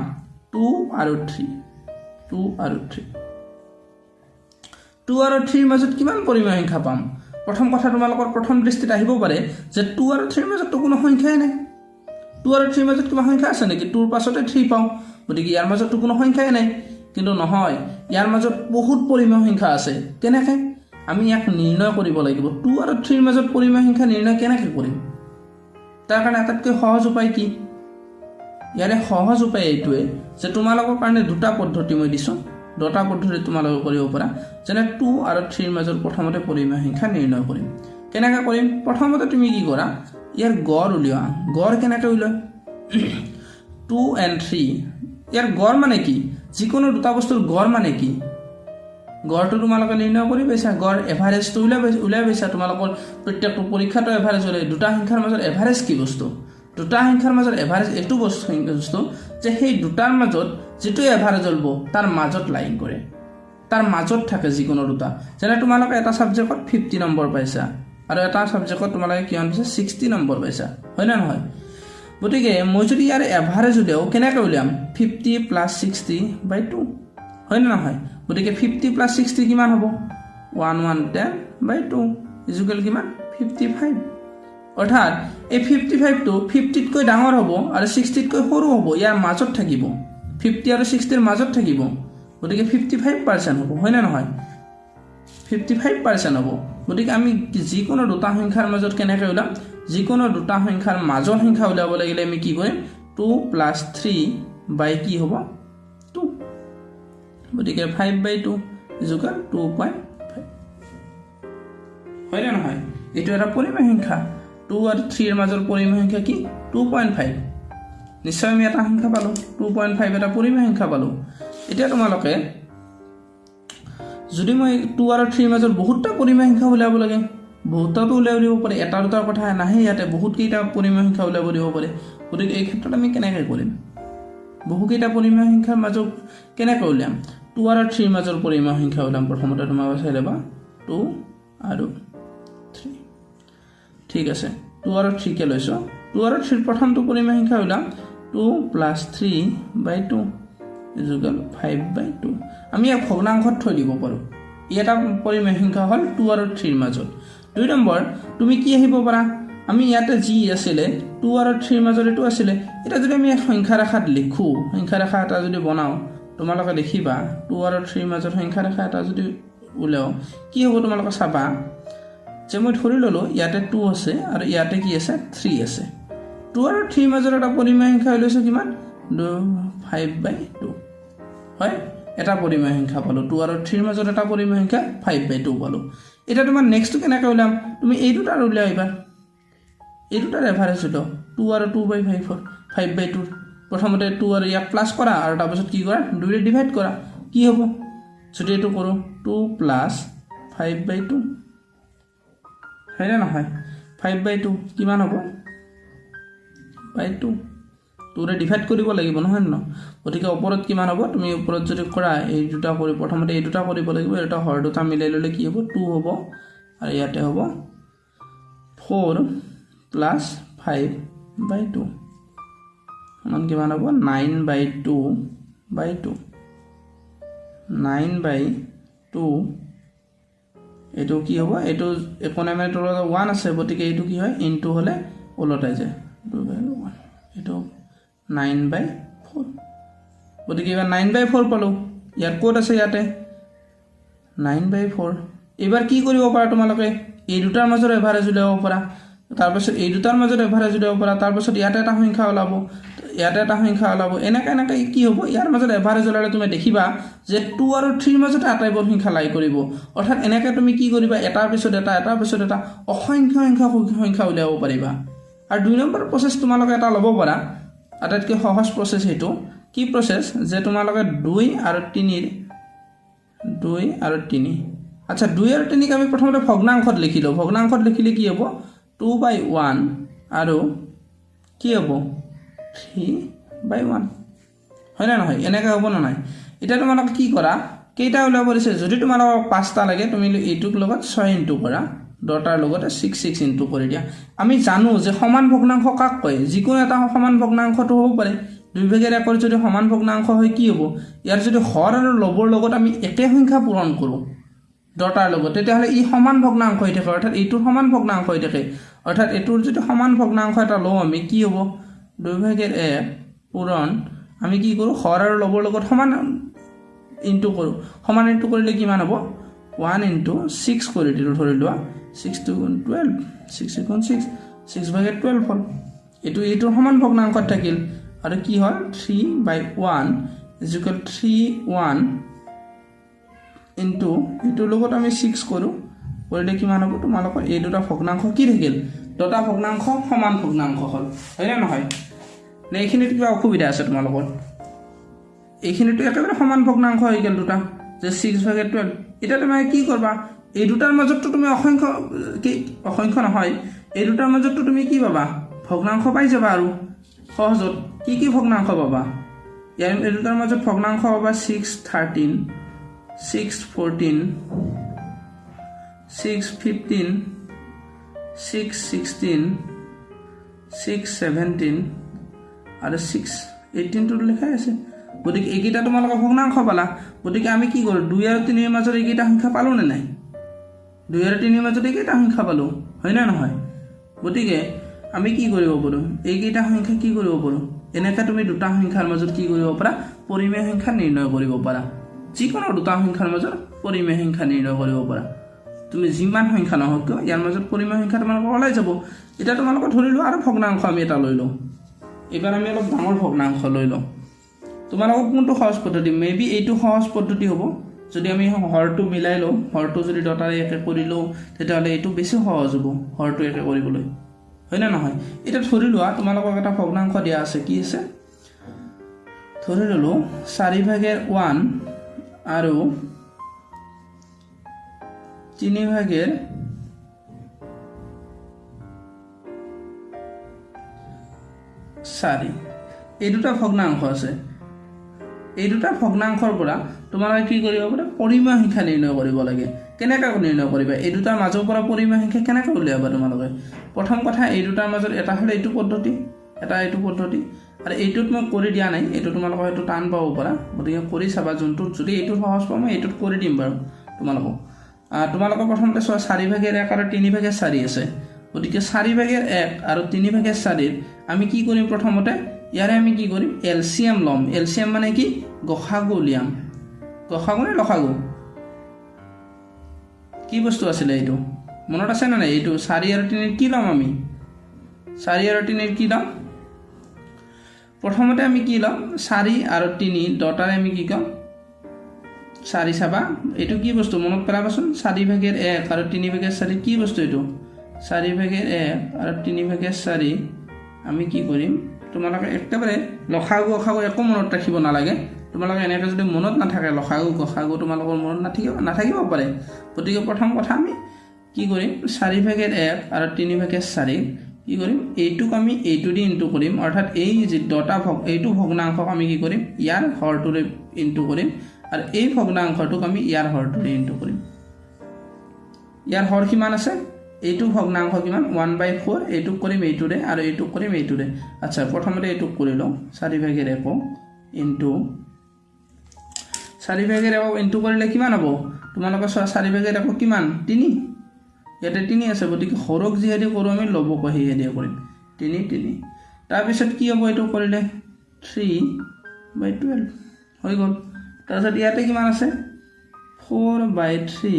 টু আৰু থ্ৰী টু আৰু থ্ৰী। টু আৰু থ্ৰীৰ মাজত কিমান পৰিমেয় সংখ্যা পাম? প্ৰথম কথা তোমালোকৰ প্ৰথম দৃষ্টিত আহিব পাৰে যে টু আৰু থ্ৰীৰ মাজততো কোনো সংখ্যাই নাই। টু আৰু থ্ৰীৰ মাজত কিবা সংখ্যা আছে নেকি? টুৰ পাছতে থ্ৰী পাওঁ গতিকে ইয়াৰ মাজততো কোনো সংখ্যাই নাই। কিন্তু নহয় ইয়াৰ মাজত বহুত পৰিমেয় সংখ্যা আছে। কেনেকৈ? আমি ইয়াক নিৰ্ণয় কৰিব লাগিব। টু আৰু থ্ৰীৰ মাজত পৰিমেয় সংখ্যা নিৰ্ণয় কেনেকৈ কৰিম? তাৰ কাৰণে আটাইতকৈ সহজ উপায় কি? ইয়াৰে সহজ উপায় এইটোৱে যে তোমালোকৰ কাৰণে দুটা পদ্ধতি মই দিছোঁ। দুটা পদ্ধতি তোমালোকে কৰিব পাৰা। যেনে টু আৰু থ্ৰীৰ মাজত প্ৰথমতে পৰিমেয় সংখ্যা নিৰ্ণয় কৰিম। কেনেকৈ কৰিম? প্ৰথমতে তুমি কি কৰা ইয়াৰ গড় উলিওৱা। গড় কেনেকৈ উলিওৱা? টু এণ্ড থ্ৰী ইয়াৰ গড় মানে কি? যিকোনো দুটা বস্তুৰ গড় মানে কি? গড়টো তোমালোকে নিৰ্ণয় কৰি পাইছা। গড় এভাৰেজটো উলিয়াই উলিয়াই পাইছা। তোমালোকৰ প্ৰত্যেকটো পৰীক্ষাটো এভাৰেজ ওলাই দুটা সংখ্যাৰ মাজত এভাৰেজ কি বস্তু? দুটা সংখ্যাৰ মাজত এভাৰেজ এইটো বস্তু বস্তু যে সেই দুটাৰ মাজত যিটো এভাৰেজ ওলাব তাৰ মাজত লাইন কৰে। তাৰ মাজত থাকে যিকোনো দুটা। যেনে তোমালোকে এটা ছাবজেক্টত ফিফটি নম্বৰ পাইছা আৰু এটা ছাবজেক্টত তোমালোকে কিমান পাইছা ছিক্সটি নম্বৰ পাইছা। হয় নে নহয়? গতিকে মই যদি ইয়াৰ এভাৰেজ উলিয়াওঁ কেনেকৈ উলিয়াম? Fifty plus sixty by two হয় নে নহয়? গতিকে ফিফটি প্লাছ ছিক্সটি কিমান হ'ব? One one ten by two equal কিমান? ফিফটি ফাইভ অৰ্থাৎ এই ফিফটি ফাইভটো ফিফটিতকৈ ডাঙৰ হ'ব আৰু ছিক্সটিতকৈ সৰু হ'ব ইয়াৰ মাজত থাকিব। ফিফটি আৰু ছিক্সটিৰ মাজত থাকিব। গতিকে ফিফটি ফাইভ পাৰ্চেণ্ট হ'ব হয়নে নহয়? ফিফটি ফাইভ পাৰ্চেণ্ট হ'ব। গতিকে আমি যিকোনো দুটা সংখ্যাৰ মাজত কেনেকৈ ওলাম? যিকোনো দুটা সংখ্যাৰ মাজৰ সংখ্যা উলিয়াব লাগিলে আমি কি কৰিম? টু প্লাছ থ্ৰী বাই কি হ'ব? টু গতিকে five by two equal two point five হয়নে নহয়? এইটো এটা পৰিমেয় সংখ্যা। টু আৰু থ্ৰীৰ মাজৰ পৰিমেয় সংখ্যা কি? টু পইণ্ট ফাইভ নিশ্চয় আমি এটা সংখ্যা পালোঁ। টু পইণ্ট ফাইভ এটা পৰিমেয় সংখ্যা পালোঁ। এতিয়া তোমালোকে যদি মই টু আৰু থ্ৰীৰ মাজত বহুতটা পৰিমেয় সংখ্যা উলিয়াব লাগে বহুতটাতো উলিয়াব দিব পাৰে। এটা দুটাৰ কথা নাহে ইয়াতে বহুতকেইটা পৰিমেয় সংখ্যা উলিয়াব দিব পাৰে। গতিকে এই ক্ষেত্ৰত আমি কেনেকৈ কৰিম? বহুকেইটা পৰিমেয় সংখ্যাৰ মাজত কেনেকৈ উলিয়াম? টু আৰু থ্ৰীৰ মাজৰ পৰিমেয় সংখ্যা উলিয়াম। প্ৰথমতে তোমালোকে চাই ল'বা। টু আৰু ঠিক আছে। টু আৰু থ্ৰীকে লৈছোঁ। টু আৰু থ্ৰীৰ প্ৰথমটো পৰিমেয় সংখ্যা উলিয়াম two plus three by two equal five by two আমি ইয়াক ভগ্নাংশত থৈ দিব পাৰোঁ। ই এটা পৰিমেয় সংখ্যা হ'ল টু আৰু থ্ৰীৰ মাজত। দুই নম্বৰ তুমি কি আহিব পাৰা? আমি ইয়াতে যি আছিলে টু আৰু থ্ৰীৰ মাজত এইটো আছিলে এতিয়া যদি আমি এক সংখ্যা ৰেখাত লিখোঁ সংখ্যা ৰেখা এটা যদি বনাওঁ তোমালোকে দেখিবা টু আৰু থ্ৰীৰ মাজত সংখ্যা ৰেখা এটা যদি উলিয়াওঁ কি হ'ব তোমালোকে চাবা? যে মই ধৰি ল'লোঁ ইয়াতে টু আছে আৰু ইয়াতে কি আছে? থ্ৰী আছে। টু আৰু থ্ৰীৰ মাজত এটা পৰিমেয় সংখ্যা লৈছোঁ কিমান? ফাইভ বাই টু হয়? এটা পৰিমেয় সংখ্যা পালোঁ। টু আৰু থ্ৰীৰ মাজত এটা পৰিমেয় সংখ্যা ফাইভ বাই টু পালোঁ। এতিয়া তোমাৰ নেক্সটটো কেনেকৈ উলিয়াম তুমি এই দুটাৰ উলিয়াই এইবাৰ এই দুটাৰ এভাৰেজ উলিয়াও টু আৰু টু বাই ফাইভৰ ফাইভ বাই টুৰ প্ৰথমতে টু আৰু ইয়াক প্লাছ কৰা আৰু তাৰপিছত কি কৰা? দুইৰে ডিভাইড কৰা। কি হ'ব? যদি এইটো কৰোঁ two plus five by two হয়নে নহয়? ফাইভ বাই টু কিমান হ'ব? বাই টু টুৰে ডিভাইড কৰিব লাগিব নহয় ন গতিকে ওপৰত কিমান হ'ব? তুমি ওপৰত যদি কৰা এই দুটা কৰি প্ৰথমতে এই দুটা কৰিব লাগিব এই দুটা হৰ দুটা মিলাই ল'লে কি হ'ব? টু হ'ব। আৰু ইয়াতে হ'ব four plus five by two সমান কিমান হ'ব? Nine by two by two nine by two এইটো কি হ'ব? এইটো একনামিৰ তলত ওৱান আছে গতিকে এইটো কি হয়? ইনটু হ'লে ওলটাই যায়। টু বাই ওৱান এইটো নাইন বাই ফ'ৰ গতিকে এইবাৰ নাইন বাই ফ'ৰ পালোঁ। ইয়াত ক'ত আছে ইয়াতে? নাইন বাই ফ'ৰ এইবাৰ কি কৰিব পাৰা তোমালোকে? এই দুটাৰ মাজত এভাৰেজ উলিয়াব পাৰা। তাৰপাছত এই দুটাৰ মাজত এভাৰেজ উলিয়াব পাৰা। তাৰপাছত ইয়াতে এটা সংখ্যা ওলাব। ইয়াতে এটা সংখ্যা ওলাব। এনেকৈ এনেকৈ কি হ'ব? ইয়াৰ মাজত এভাৰেজ ওলালে তুমি দেখিবা যে টু আৰু থ্ৰীৰ মাজতে আটাইবোৰ সংখ্যা লাই কৰিব। অৰ্থাৎ এনেকৈ তুমি কি কৰিবা? এটাৰ পিছত এটা এটাৰ পিছত এটা অসংখ্য সংখ্যা সংখ্যা উলিয়াব পাৰিবা। আৰু দুই নম্বৰ প্ৰচেছ তোমালোকে এটা ল'ব পাৰা। আটাইতকৈ সহজ প্ৰচেছ সেইটো কি প্ৰচেছ যে তোমালোকে দুই আৰু তিনিৰ দুই আৰু তিনি। আচ্ছা দুই আৰু তিনিক আমি প্ৰথমতে ভগ্নাংশত লিখিলোঁ ভগ্নাংশত লিখিলে কি হ'ব? টু বাই ওৱান আৰু কি হ'ব? থ্ৰী বাই ওৱান হয়নে নহয়? এনেকৈ হ'ব নে নাই? এতিয়া তোমালোকে কি কৰা? কেইটা ওলাব দিছে? যদি তোমালোকক পাঁচটা লাগে তুমি এইটোক লগত ছয় ইনটু কৰা। দহটাৰ লগতে ছিক্স ছিক্স ইনটু কৰি দিয়া। আমি জানো যে সমান ভগ্নাংশ কাক কয়? যিকোনো এটা সমান ভগ্নাংশটো হ'ব পাৰে। দুই ভাগেৰ একৰ যদি সমান ভগ্নাংশ হয় কি হ'ব? ইয়াৰ যদি হৰ আৰু লবৰ লগত আমি একে সংখ্যা পূৰণ কৰোঁ দহটাৰ লগত তেতিয়াহ'লে ই সমান ভগ্নাংশ হৈ থাকে। অৰ্থাৎ এইটোৰ সমান ভগ্নাংশ হৈ থাকে। অৰ্থাৎ এইটোৰ যদি সমান ভগ্নাংশ এটা লওঁ আমি কি হ'ব? দুই ভাগেৰ এক পূৰণ আমি কি কৰোঁ? হৰ আৰু লবৰ লগত সমান ইনটু কৰোঁ। সমান ইনটু কৰিলে কিমান হ'ব? ওৱান ইনটু ছিক্স কৰি দিলোঁ ধৰি লোৱা। ছিক্স টু গুণ টুৱেল্ভ ছিক্স গুণ ছিক্স ছিক্স ভাগে টুৱেল্ভ হ'ল। এইটো এইটোৰ সমান ভগ্নাংশত থাকিল। আৰু কি হ'ল? Three by one equal three one into এইটোৰ লগত আমি ছিক্স কৰোঁ। কৰিলে কিমান হ'ব? তোমালোকৰ এই দুটা ভগ্নাংশ কি থাকিল? দুটা ভগ্নাংশ সমান ভগ্নাংশ হ'ল। হয়নে নহয়? নে এইখিনিত কিবা অসুবিধা আছে তোমালোকৰ এইখিনিতো একেবাৰে সমান ভগ্নাংশ হৈ গ'ল দুটা যে ছিক্স ভাগে টুৱেল্ভ এতিয়া তুমি কি কৰিবা? এই দুটাৰ মাজততো তুমি অসংখ্য কি অসংখ্য নহয় এই দুটাৰ মাজততো তুমি কি পাবা? ভগ্নাংশ পাই যাবা আৰু সহজত। কি কি ভগ্নাংশ পাবা? ইয়াৰ এই দুটাৰ মাজত ভগ্নাংশ পাবা six thirteen six fourteen six fifteen six sixteen six seventeen আৰু ছিক্স এইটিনটোত লিখাই আছে গতিকে এইকেইটা তোমালোকে ভগ্নাংশ পালা। গতিকে আমি কি কৰোঁ দুই আৰু তিনিৰ মাজত এইকেইটা সংখ্যা পালোঁ নে নাই? দুই আৰু তিনিৰ মাজত এইকেইটা সংখ্যা পালোঁ হয়নে নহয়? গতিকে আমি কি কৰিব পাৰোঁ এইকেইটা সংখ্যা কি কৰিব পাৰোঁ? এনেকৈ তুমি দুটা সংখ্যাৰ মাজত কি কৰিব পাৰা পৰিমেয় সংখ্যা নিৰ্ণয় কৰিব পাৰা। যিকোনো দুটা সংখ্যাৰ মাজত পৰিমেয় সংখ্যা নিৰ্ণয় কৰিব পাৰা। তুমি যিমান সংখ্যা নহওক কিয় ইয়াৰ মাজত পৰিমেয় সংখ্যা তোমালোকৰ ওলাই যাব। এতিয়া তোমালোকে ধৰি লোৱা আৰু ভগ্নাংশ আমি এটা লৈ লওঁ। এইবাৰ আমি অলপ ডাঙৰ ভগ্নাংশ লৈ লওঁ। তোমালোকক কোনটো সহজ পদ্ধতি? মে বি এইটো সহজ পদ্ধতি হ'ব। যদি আমি হৰটো মিলাই লওঁ হৰটো যদি দতাৰে একে কৰি লওঁ তেতিয়াহ'লে এইটো বেছি সহজ হ'ব হৰটো একে কৰিবলৈ। হয়নে নহয়? এতিয়া ধৰি লোৱা তোমালোকক এটা ভগ্নাংশ দিয়া আছে। কি আছে? ধৰি ল'লোঁ চাৰি ভাগেৰ ওৱান আৰু তিনি ভাগেৰ চাৰি। এই দুটা ভগ্নাংশ আছে। এই দুটা ভগ্নাংশৰ পৰা তোমালোকে কি কৰিব পাৰে? পৰিমেয় সংখ্যা নিৰ্ণয় কৰিব লাগে। কেনেকৈ নিৰ্ণয় কৰিবা? এই দুটাৰ মাজৰ পৰা পৰিমেয় সংখ্যা কেনেকৈ উলিয়াবা তোমালোকে? প্ৰথম কথা এই দুটাৰ মাজত এটা হ'লে এইটো পদ্ধতি এটা এইটো পদ্ধতি। আৰু এইটোত মই কৰি দিয়া নাই এইটো তোমালোকৰ হয়তো টান পাব পাৰা। গতিকে কৰি চাবা যোনটোত যদি এইটোত সহজ পাওঁ মই এইটোত কৰি দিম বাৰু তোমালোকক। তোমালোকৰ প্ৰথমতে চোৱা চাৰি ভাগেৰ এক আৰু তিনি ভাগেৰ চাৰি আছে। গতিকে চাৰি ভাগেৰ এক আৰু তিনি ভাগেৰ চাৰিৰ আমি কি কৰিম প্ৰথমতে? ইয়াৰে আমি কি কৰিম? এল চি এম ল'ম। এল চি এম মানে কি? গসাগু উলিয়াম। গসাগু নে লসাগু? কি বস্তু আছিলে এইটো? মনত আছে নে নাই এইটো? চাৰি আৰু তিনিৰ কি ল'ম আমি? চাৰি আৰু তিনিৰ কি ল'ম? প্ৰথমতে আমি কি ল'ম? চাৰি আৰু তিনি দহটাৰে আমি কি ক'ম? চাৰি চাবা। এইটো কি বস্তু? মনত পেলাবাচোন। চাৰি ভাগেৰ এক আৰু তিনি ভাগেৰ চাৰি। কি বস্তু এইটো? চাৰি ভাগেৰ এক আৰু তিনি ভাগেৰ চাৰি। আমি কি কৰিম? তোমালোকে একেবাৰে লখাগু অখাগু একো মনত ৰাখিব নালাগে। তোমালোকে এনেকৈ যদি মনত নাথাকে লখাগু গসাগু তোমালোকৰ মনত নাথাকিব নাথাকিব পাৰে। গতিকে প্ৰথম কথা আমি কি কৰিম? চাৰি ভাগেৰ এক আৰু তিনি ভাগেৰ চাৰি কি কৰিম? এইটোক আমি এইটো দি ইনটু কৰিম। অৰ্থাৎ এই যি দহটা ভগ এইটো ভগ্নাংশক আমি কি কৰিম? ইয়াৰ হৰটোৰে ইনটু কৰিম। আৰু এই ভগ্নাংশটোক আমি ইয়াৰ হৰটোৰে ইনটু কৰিম। ইয়াৰ হৰ কিমান আছে? এইটো ভগ্নাংশ কিমান ওৱান বাই ফ'ৰ এইটোক কৰিম এইটোৰে আৰু এইটোক কৰিম এইটোৰে। আচ্ছা প্ৰথমতে এইটোক কৰি লওঁ। চাৰি ভাগেৰ এক ইনটু চাৰি ভাগেৰ এক ইনটু কৰিলে কিমান হ'ব? তোমালোকে চোৱা চাৰি ভাগেৰ এক কিমান? তিনি। ইয়াতে তিনি আছে গতিকে সৰক যিহেদি কৰোঁ আমি ল'বকৈ সেয়েদি কৰিম। তিনি তিনি। তাৰপিছত কি হ'ব এইটো কৰিলে? থ্ৰী বাই টুৱেল্ভ হৈ গ'ল। তাৰপিছত ইয়াতে কিমান আছে? ফ'ৰ বাই থ্ৰী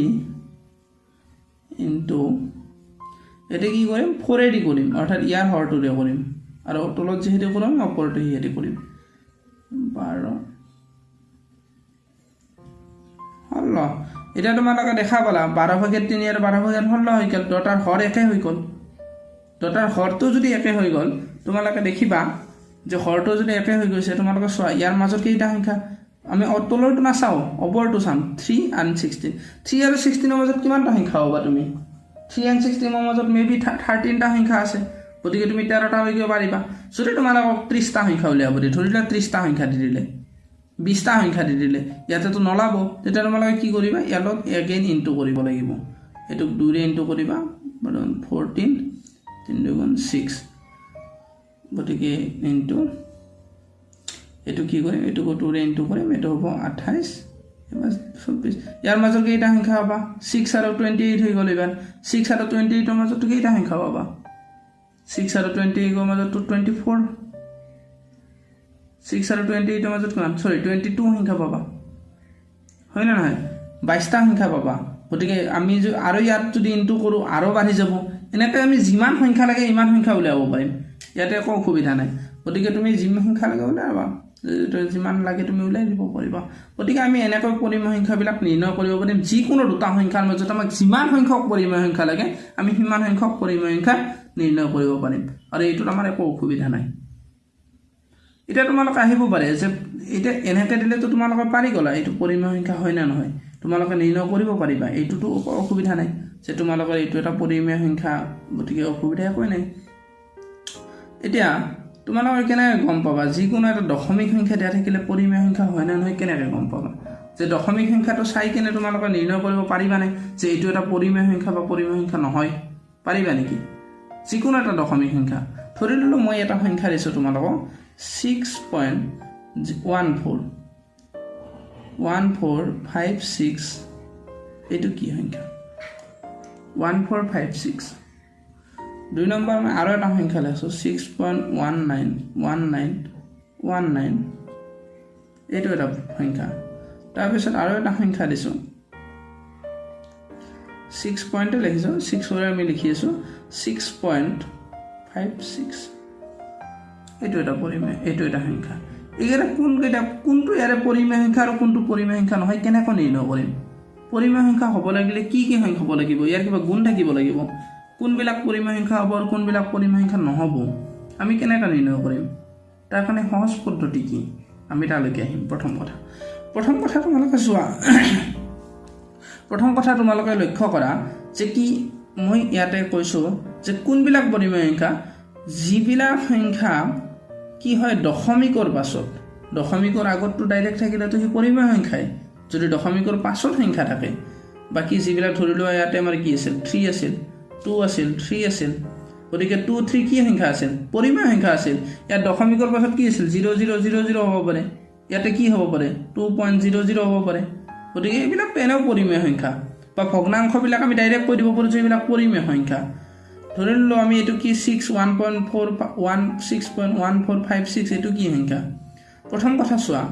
ইনটু এতিয়া কি কৰিম? ফ'ৰেদি কৰিম। অৰ্থাৎ ইয়াৰ হৰটোৰে কৰিম। আৰু তলত যিহেতু কৰোঁ আমি ওপৰতে সিহেদি কৰিম। বাৰ। ষোল্ল এতিয়া তোমালোকে দেখা পালা বাৰ ভাগেৰ তিনি আৰু বাৰ ভাগেৰ ষোল্ল হৈ গ'ল। দুটাৰ হৰ একে হৈ গ'ল। দুটাৰ হৰটো যদি একে হৈ গ'ল তোমালোকে দেখিবা যে হৰটো যদি একে হৈ গৈছে তোমালোকে চোৱা ইয়াৰ মাজত কেইটা সংখ্যা? আমি অ- তলৰটো নাচাওঁ ওপৰটো চাম। থ্ৰী এণ্ড ছিক্সটিন থ্ৰী আৰু ছিক্সটিনৰ মাজত কিমানটা সংখ্যা হ'বা তুমি? থ্ৰী এণ্ড ছিক্সটিনৰ মাজত মে বি থাৰ্টিনটা সংখ্যা আছে। গতিকে তুমি তেৰটা গৈ পাৰিবা। যদি তোমালোকক ত্ৰিছটা সংখ্যা উলিয়াব দিয়ে ধৰি লোৱা ত্ৰিছটা সংখ্যা দি দিলে বিছটা সংখ্যা দি দিলে ইয়াতেতো নলাব। তেতিয়া তোমালোকে কি কৰিবা? ইয়াৰ লগত এগেইন ইনটু কৰিব লাগিব। এইটোক দুইৰে ইনটু কৰিবা ফ'ৰটিন তিনি দুগুণ ছিক্স গতিকে ইনটু এইটো কি কৰিম? এইটোকো টুৰে ইনটু কৰিম এইটো হ'ব আঠাইছ। চৌব্বিছ। ইয়াৰ মাজত কেইটা সংখ্যা পাবা? ছিক্স আৰু টুৱেণ্টি এইট হৈ গ'ল এইবাৰ। ছিক্স আৰু টুৱেণ্টি এইটৰ মাজতো কেইটা সংখ্যা পাবা? ছিক্স আৰু টুৱেণ্টি এইটৰ মাজতো টুৱেণ্টি ফ'ৰ ছিক্স আৰু টুৱেণ্টি এইটৰ মাজত কিমান? চৰি টুৱেণ্টি টু সংখ্যা পাবা। হয় নে নহয়? বাইছটা সংখ্যা পাবা। গতিকে আমি আৰু ইয়াত যদি ইনটু কৰোঁ আৰু বাঢ়ি যাব। এনেকৈ আমি যিমান সংখ্যা লাগে ইমান সংখ্যা উলিয়াব পাৰিম। ইয়াতে একো অসুবিধা নাই। গতিকে তুমি যিমান সংখ্যা লাগে উলিয়াবা। যিমান লাগে তুমি উলিয়াই দিব পাৰিবা। গতিকে আমি এনেকৈ পৰিমেয় সংখ্যাবিলাক নিৰ্ণয় কৰিব পাৰিম। যিকোনো দুটা সংখ্যাৰ মাজত আমাক যিমান সংখ্যক পৰিমেয় সংখ্যা লাগে আমি সিমান সংখ্যক পৰিমেয় সংখ্যা নিৰ্ণয় কৰিব পাৰিম। আৰু এইটোত আমাৰ একো অসুবিধা নাই। এতিয়া তোমালোকে আহিব পাৰে যে এতিয়া এনেকৈ দিলেতো তোমালোকে পাৰি গ'লা এইটো পৰিমেয় সংখ্যা হয় নে নহয়? তোমালোকে নিৰ্ণয় কৰিব পাৰিবা এইটোতো অসুবিধা নাই। যে তোমালোকৰ এইটো এটা পৰিমেয় সংখ্যা গতিকে অসুবিধা একোৱেই নাই। এতিয়া তোমালোকে কেনেকৈ গম পাবা? যিকোনো এটা দশমিক সংখ্যা দিয়া থাকিলে পৰিমেয় সংখ্যা হয় নে নহয় কেনেকৈ গম পাবা? যে দশমিক সংখ্যাটো চাই কেনে তোমালোকে নিৰ্ণয় কৰিব পাৰিবানে যে এইটো এটা পৰিমেয় সংখ্যা বা পৰিমেয় সংখ্যা নহয়। পাৰিবা নেকি? যিকোনো এটা দশমিক সংখ্যা। ধৰি ল'লোঁ মই এটা সংখ্যা দিছোঁ তোমালোকক। Six point one four one four five six এইটো কি সংখ্যা? ওৱান ফ'ৰ ফাইভ ছিক্স দুই নম্বৰ মই আৰু এটা সংখ্যা লৈছোঁ six point one nine one nine one nine এইটো এটা সংখ্যা। তাৰপিছত আৰু এটা সংখ্যা দিছোঁ। ছিক্স পইণ্টে লিখিছোঁ ছিক্সৰে আমি লিখি আছোঁ ছিক্স পইণ্ট ফাইভ ছিক্স এইটো এটা পৰিমেয় এইটো এটা সংখ্যা। এইকেইটা কোনকেইটা কোনটো ইয়াৰে পৰিমেয় সংখ্যা আৰু কোনটো পৰিমেয় সংখ্যা নহয় কেনেকৈ নিৰ্ণয় কৰিম? পৰিমেয় সংখ্যা হ'ব লাগিলে কি কি সংখ্যা হ'ব লাগিব? ইয়াৰ কিবা গুণ থাকিব লাগিব। কোনবিলাক পৰিমেয় সংখ্যা হ'ব আৰু কোনবিলাক পৰিমেয় সংখ্যা নহ'ব আমি কেনেকৈ নিৰ্ণয় কৰিম? তাৰ কাৰণে সহজ পদ্ধতি কি? আমি তালৈকে আহিম। প্ৰথম কথা। প্ৰথম কথা তোমালোকে চোৱা। প্ৰথম কথা তোমালোকে লক্ষ্য কৰা যে কি মই ইয়াতে কৈছোঁ যে কোনবিলাক পৰিমেয় সংখ্যা যিবিলাক সংখ্যা কি হয় দশমিকৰ পাছত। দশমিকৰ আগততো ডাইৰেক্ট থাকিলেতো সি পৰিমেয় সংখ্যাই যদি দশমিকৰ পাছত সংখ্যা থাকে বাকী যিবিলাক ধৰি লোৱা ইয়াতে আমাৰ কি আছিল থ্ৰী আছিল টু আছিল থ্ৰী আছিল গতিকে টু থ্ৰী কি সংখ্যা আছিল? পৰিমেয় সংখ্যা আছিল। ইয়াত দশমিকৰ পাছত কি আছিল? জিৰ' জিৰ' জিৰ' জিৰ' হ'ব পাৰে। ইয়াতে কি হ'ব পাৰে? টু পইণ্ট জিৰ' জিৰ' হ'ব পাৰে। গতিকে এইবিলাক এনেও পৰিমেয় সংখ্যা। বা ভগ্নাংশবিলাক আমি ডাইৰেক্ট কৈ দিব পাৰোঁ যে এইবিলাক পৰিমেয় সংখ্যা। ধৰি ললোঁ আমি এইটো কি six one point four one six point one four five six এইটো কি সংখ্যা? প্ৰথম কথা চোৱা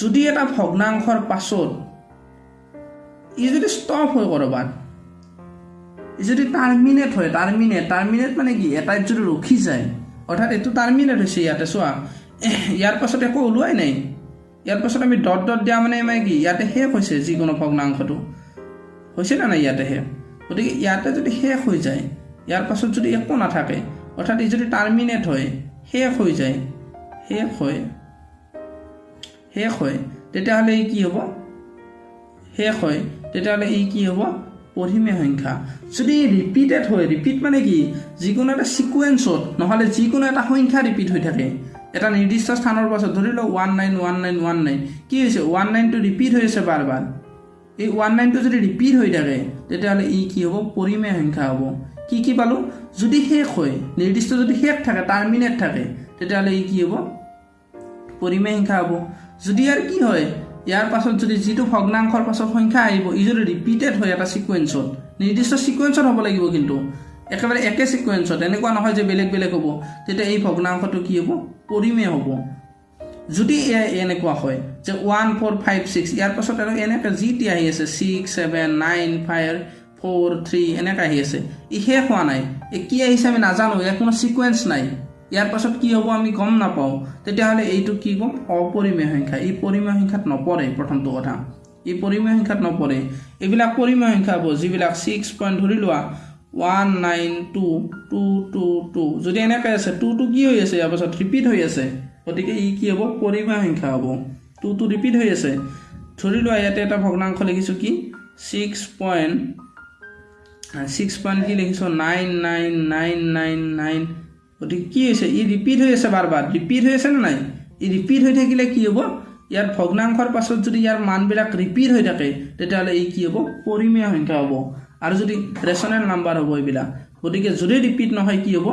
যদি এটা ভগ্নাংশৰ পাছত ই যদি ষ্টপ হয় ক'ৰবাত যদি টাৰ্মিনেট হয় টাৰ্মিনেট টাৰ্মিনেট মানে কি? এটাইত যদি ৰখি যায় অৰ্থাৎ এইটো টাৰ্মিনেট হৈছে ইয়াতে চোৱা। ইয়াৰ পাছত একো ওলোৱাই নাই। ইয়াৰ পাছত আমি ডট ডট দিয়া মানে মানে কি? ইয়াতে শেষ হৈছে যিকোনো ভগ্নাংশটো। হৈছে নে নাই ইয়াতে শেষ? গতিকে ইয়াতে যদি শেষ হৈ যায় ইয়াৰ পাছত যদি একো নাথাকে অৰ্থাৎ ই যদি টাৰ্মিনেট হয় শেষ হৈ যায় শেষ হয় শেষ হয় তেতিয়াহ'লে ই কি হ'ব? শেষ হয় তেতিয়াহ'লে ই কি হ'ব? পৰিমীয় সংখ্যা। যদি ৰিপিটেড হয় ৰিপিট মানে কি? যিকোনো এটা ছিকুৱেঞ্চত নহ'লে যিকোনো এটা সংখ্যা ৰিপিট হৈ থাকে। এটা নিৰ্দিষ্ট স্থানৰ পাছত ধৰি লওক one nine one nine one nine কি হৈছে? ওৱান নাইনটো ৰিপিট হৈ আছে বাৰ বাৰ। এই ওৱান নাইনটো যদি ৰিপিট হৈ থাকে তেতিয়াহ'লে ই কি হ'ব? পৰিমেয় সংখ্যা হ'ব। কি কি পালোঁ? যদি শেষ হয় নিৰ্দিষ্ট যদি শেষ থাকে টাৰ্মিনেট থাকে তেতিয়াহ'লে ই কি হ'ব? পৰিমেয় সংখ্যা হ'ব। যদি ইয়াৰ কি হয়? ইয়াৰ পাছত যদি যিটো ভগ্নাংশৰ পাছত সংখ্যা আহিব ই যদি ৰিপিটেড হয় এটা ছিকুৱেঞ্চত নিৰ্দিষ্ট ছিকুৱেঞ্চত হ'ব লাগিব কিন্তু একেবাৰে একে ছিকুৱেঞ্চত এনেকুৱা নহয় যে বেলেগ বেলেগ হ'ব তেতিয়া এই ভগ্নাংশটো কি হ'ব? পৰিমেয় হ'ব। যদি এ এনেকুৱা হয় যে ওৱান ফ'ৰ ফাইভ ছিক্স ইয়াৰ পাছত আৰু এনেকৈ যি টি আহি আছে six seven nine five four three এনেকৈ আহি আছে ই শেষ হোৱা নাই। কি আহিছে আমি নাজানো ইয়াৰ কোনো ছিকুৱেঞ্চ নাই। ইয়াৰ পাছত কি হ'ব আমি গম নাপাওঁ। তেতিয়াহ'লে এইটো কি ক'ম অপৰিমেয় সংখ্যা। ই পৰিমেয় সংখ্যাত নপৰে প্ৰথমটো কথা। ই পৰিমেয় সংখ্যাত নপৰে। এইবিলাক পৰিমেয় সংখ্যা হ'ব যিবিলাক ছিক্স পইণ্ট ধৰি লোৱা one nine two two two two যদি এনেকৈ আছে টু টু কি হৈ আছে ইয়াৰ পাছত? ৰিপিট হৈ আছে। গতিকে ই কি হ'ব? পৰিমেয় সংখ্যা হ'ব। টু টু ৰিপিট হৈ আছে। ধৰি লোৱা ইয়াতে এটা ভগ্নাংশ লিখিছোঁ কি? ছিক্স পইণ্ট ছিক্স পইণ্ট কি লিখিছোঁ? Nine nine nine nine nine গতিকে কি হৈছে? ই ৰিপিট হৈ আছে বাৰ বাৰ। ৰিপিট হৈ আছে নে নাই? ই ৰিপিট হৈ থাকিলে কি হ'ব? ইয়াৰ ভগ্নাংশৰ পাছত যদি ইয়াৰ মানবিলাক ৰিপিট হৈ থাকে তেতিয়াহ'লে ই কি হ'ব? পৰিমেয় সংখ্যা হ'ব। আৰু যদি ৰেচনেল নাম্বাৰ হ'ব এইবিলাক। গতিকে যদি ৰিপিট নহয় কি হ'ব?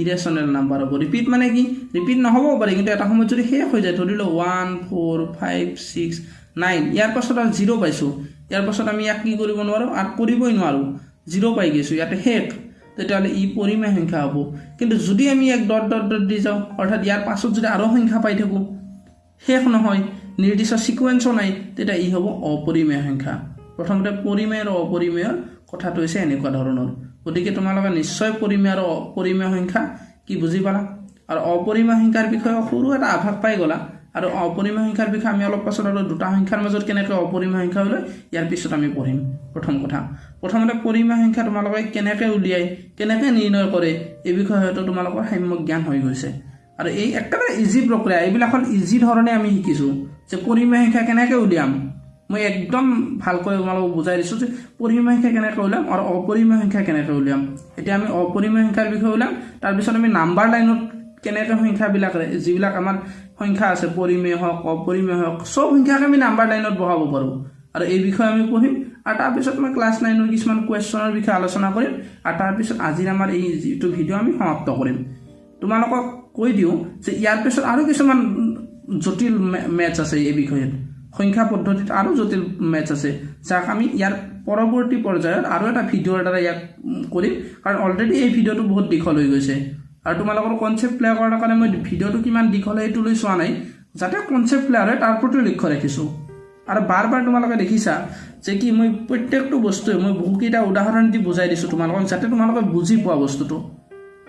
ইৰেচনেল নাম্বাৰ হ'ব। ৰিপিট মানে কি? ৰিপিট নহ'বও পাৰে কিন্তু এটা সময়ত যদি শেষ হৈ যায় ধৰি লওক one four five six nine ইয়াৰ পাছত আৰু জিৰ' পাইছোঁ। ইয়াৰ পাছত আমি ইয়াক কি কৰিব নোৱাৰোঁ? আৰু কৰিবই নোৱাৰোঁ। জিৰ' পাই গৈছোঁ। ইয়াতে শেষ। তেতিয়াহ'লে ই পৰিমেয় সংখ্যা হ'ব। কিন্তু যদি আমি এক ডট ডট ডট দি যাওঁ অৰ্থাৎ ইয়াৰ পাছত যদি আৰু সংখ্যা পাই থাকোঁ শেষ নহয় নিৰ্দিষ্ট ছিকুৱেঞ্চো নাই তেতিয়া ই হ'ব অপৰিমেয় সংখ্যা। প্ৰথমতে পৰিমেয় আৰু অপৰিমেয়ৰ কথাটো হৈছে এনেকুৱা ধৰণৰ। গতিকে তোমালোকে নিশ্চয় পৰিমেয় আৰু অপৰিমেয় সংখ্যা কি বুজি পালা? আৰু অপৰিমেয় সংখ্যাৰ বিষয়ে সৰু এটা আভাস পাই গ'লা। আৰু অপৰিমেয় সংখ্যাৰ বিষয়ে আমি অলপ পাছত আৰু দুটা সংখ্যাৰ মাজত কেনেকৈ অপৰিমেয় সংখ্যা ওলায় ইয়াৰ পিছত আমি পঢ়িম। প্ৰথম কথা প্ৰথমতে পৰিমেয় সংখ্যা তোমালোকে কেনেকৈ উলিয়াই কেনেকৈ নিৰ্ণয় কৰে এই বিষয়ে হয়তো তোমালোকৰ সাম্যক জ্ঞান হৈ গৈছে। আৰু এই একেবাৰে ইজি প্ৰক্ৰিয়া এইবিলাক হ'ল ইজি ধৰণে আমি শিকিছোঁ যে পৰিমেয় সংখ্যা কেনেকৈ উলিয়াম। মই একদম ভালকৈ তোমালোকক বুজাই দিছোঁ যে পৰিমেয় সংখ্যা কেনেকৈ উলিয়াম আৰু অপৰিমেয় সংখ্যা কেনেকৈ উলিয়াম। এতিয়া আমি অপৰিমেয় সংখ্যাৰ বিষয়ে উলিয়াম তাৰপিছত আমি নাম্বাৰ লাইনত কেনেকৈ সংখ্যাবিলাক যিবিলাক আমাৰ সংখ্যা আছে পৰিমেয় হওক অপৰিমেয় হওক চব সংখ্যাকে আমি নাম্বাৰ লাইনত বহাব পাৰোঁ। আৰু এই বিষয়ে আমি পঢ়িম। আৰু তাৰপিছত মই ক্লাছ নাইনৰ কিছুমান কুৱেশ্যনৰ বিষয়ে আলোচনা কৰিম। আৰু তাৰপিছত আজিৰ আমাৰ এই যিটো ভিডিঅ' আমি সমাপ্ত কৰিম। তোমালোকক কৈ দিওঁ যে ইয়াৰ পিছত আৰু কিছুমান জটিল মেথছ আছে এই বিষয়ত। সংখ্যা পদ্ধতিত আৰু জটিল মেথছ আছে যাক আমি ইয়াৰ পৰৱৰ্তী পৰ্যায়ত আৰু এটা ভিডিঅ'ৰ দ্বাৰা ইয়াক কৰিম। কাৰণ অলৰেডি এই ভিডিঅ'টো বহুত দীঘল হৈ গৈছে। আৰু তোমালোকৰ কনচেপ্ট ক্লিয়াৰ কৰাৰ কাৰণে মই ভিডিঅ'টো কিমান দীঘল সেইটো লৈ চোৱা নাই। যাতে কনচেপ্ট ক্লিয়াৰ হয় তাৰ প্ৰতি লক্ষ্য ৰাখিছোঁ। আৰু বাৰ বাৰ তোমালোকে দেখিছা যে কি মই প্ৰত্যেকটো বস্তুৱে মই বহুকেইটা উদাহৰণ দি বুজাই দিছোঁ তোমালোকক যাতে তোমালোকে বুজি পোৱা বস্তুটো।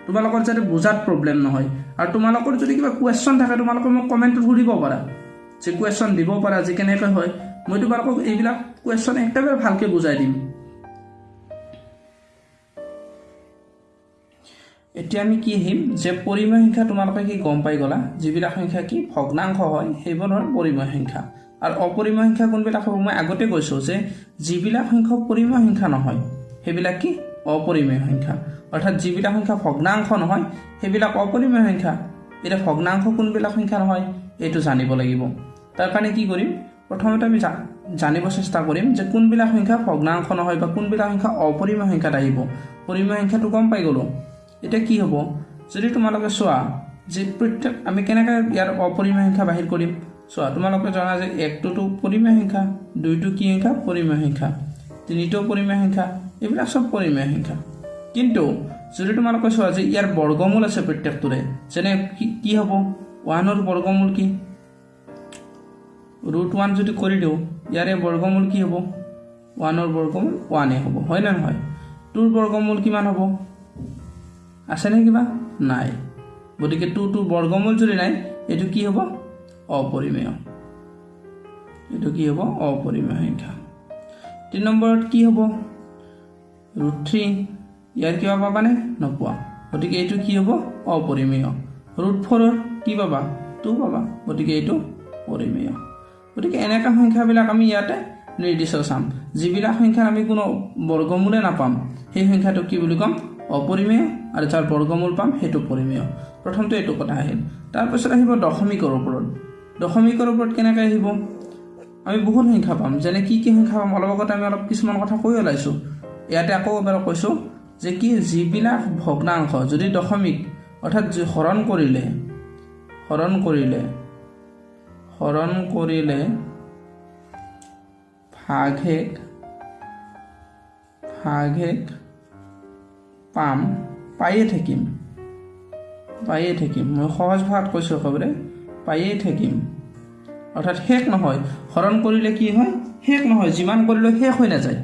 তোমালোকৰ যাতে বুজাত প্ৰব্লেম নহয়। আৰু তোমালোকৰ যদি কিবা কুৱেশ্যন থাকে তোমালোকে মোক কমেণ্টত সুধিব পাৰা। যে কুৱেশ্যন দিব পাৰা যে কেনেকৈ হয়। মই তোমালোকক এইবিলাক কুৱেশ্যন একেবাৰে ভালকৈ বুজাই দিম। এতিয়া আমি কি আহিম? যে পৰিমেয় সংখ্যা তোমালোকে কি গম পাই গ'লা? যিবিলাক সংখ্যা কি? ভগ্নাংশ হয় সেইবোৰ হ'ল পৰিমেয় সংখ্যা। আৰু অপৰিমেয় সংখ্যা কোনবিলাক হ'ব? মই আগতে কৈছোঁ যে যিবিলাক সংখ্যা পৰিমেয় সংখ্যা নহয় সেইবিলাক কি? অপৰিমেয় সংখ্যা। অৰ্থাৎ যিবিলাক সংখ্যা ভগ্নাংশ নহয় সেইবিলাক অপৰিমেয় সংখ্যা। এতিয়া ভগ্নাংশ কোনবিলাক সংখ্যা নহয় এইটো জানিব লাগিব। তাৰ কাৰণে কি কৰিম? প্ৰথমতে আমি জানিব চেষ্টা কৰিম যে কোনবিলাক সংখ্যা ভগ্নাংশ নহয় বা কোনবিলাক সংখ্যা অপৰিমেয় সংখ্যাত আহিব। পৰিমেয় সংখ্যাটো গম পাই গ'লোঁ। এতিয়া কি হ'ব? যদি তোমালোকে চোৱা যে প্ৰত্যেক আমি কেনেকৈ ইয়াৰ অপৰিমেয় সংখ্যা বাহিৰ কৰিম? চোৱা তোমালোকে জনা যে একটোতো পৰিমেয় সংখ্যা দুইটো কি সংখ্যা? পৰিমেয় সংখ্যা। তিনিটো পৰিমেয় সংখ্যা এইবিলাক চব পৰিমেয় সংখ্যা। কিন্তু যদি তোমালোকে চোৱা যে ইয়াৰ বৰ্গমূল আছে প্ৰত্যেকটোৰে যেনে কি হ'ব? ওৱানৰ বৰ্গমূল কি? ৰুট ওৱান যদি কৰি দিওঁ ইয়াৰে বৰ্গমূল কি হ'ব? ওৱানৰ বৰ্গমূল ওৱানে হ'ব হয় নে নহয়? টুৰ বৰ্গমূল কিমান হ'ব? আছেনে কিবা? নাই। গতিকে টু টুৰ বৰ্গমূল যদি নাই এইটো কি হ'ব? অপৰিমেয়। এইটো কি হ'ব? অপৰিমেয় সংখ্যা। তিনি নম্বৰত কি হ'ব? Root three. ইয়াৰ কিবা পাবানে? নোপোৱা। গতিকে এইটো কি হ'ব? অপৰিমেয়। ৰুট ফ'ৰৰ কি পাবা? টু পাবা। গতিকে এইটো পৰিমেয় গতিকে এনেকুৱা সংখ্যাবিলাক আমি ইয়াতে নিৰ্দিষ্ট চাম। যিবিলাক সংখ্যাৰ আমি কোনো বৰ্গমূলে নাপাম সেই সংখ্যাটোক কি বুলি ক'ম? অপৰিমেয় আৰু যাৰ বৰ্গমূল পাম সেইটো পৰিমেয়। প্ৰথমতে এইটো কথা আহিল। তাৰপিছত আহিব দশমিকৰ ওপৰত। দশমিকৰ ওপৰত কেনেকৈ আহিব? আমি বহুত সংখ্যা পাম। যেনে কি কি সংখ্যা পাম অলপ আগতে আমি অলপ কিছুমান কথা কৈ ওলাইছোঁ। ইয়াতে আকৌ এবাৰ কৈছোঁ যে কি যিবিলাক ভগ্নাংশ যদি দশমিক অৰ্থাৎ হৰণ কৰিলে হৰণ কৰিলে হৰণ কৰিলে ভাগশেষ ভাগশেষ পাম। পায়ে থাকিম পায়ে থাকিম মই সহজ ভাষাত কৈছোঁ একেবাৰে পায়ে থাকিম অৰ্থাৎ শেষ নহয়। হৰণ কৰিলে কি হয়? শেষ নহয়। যিমান কৰিলেও শেষ হৈ নাযায়।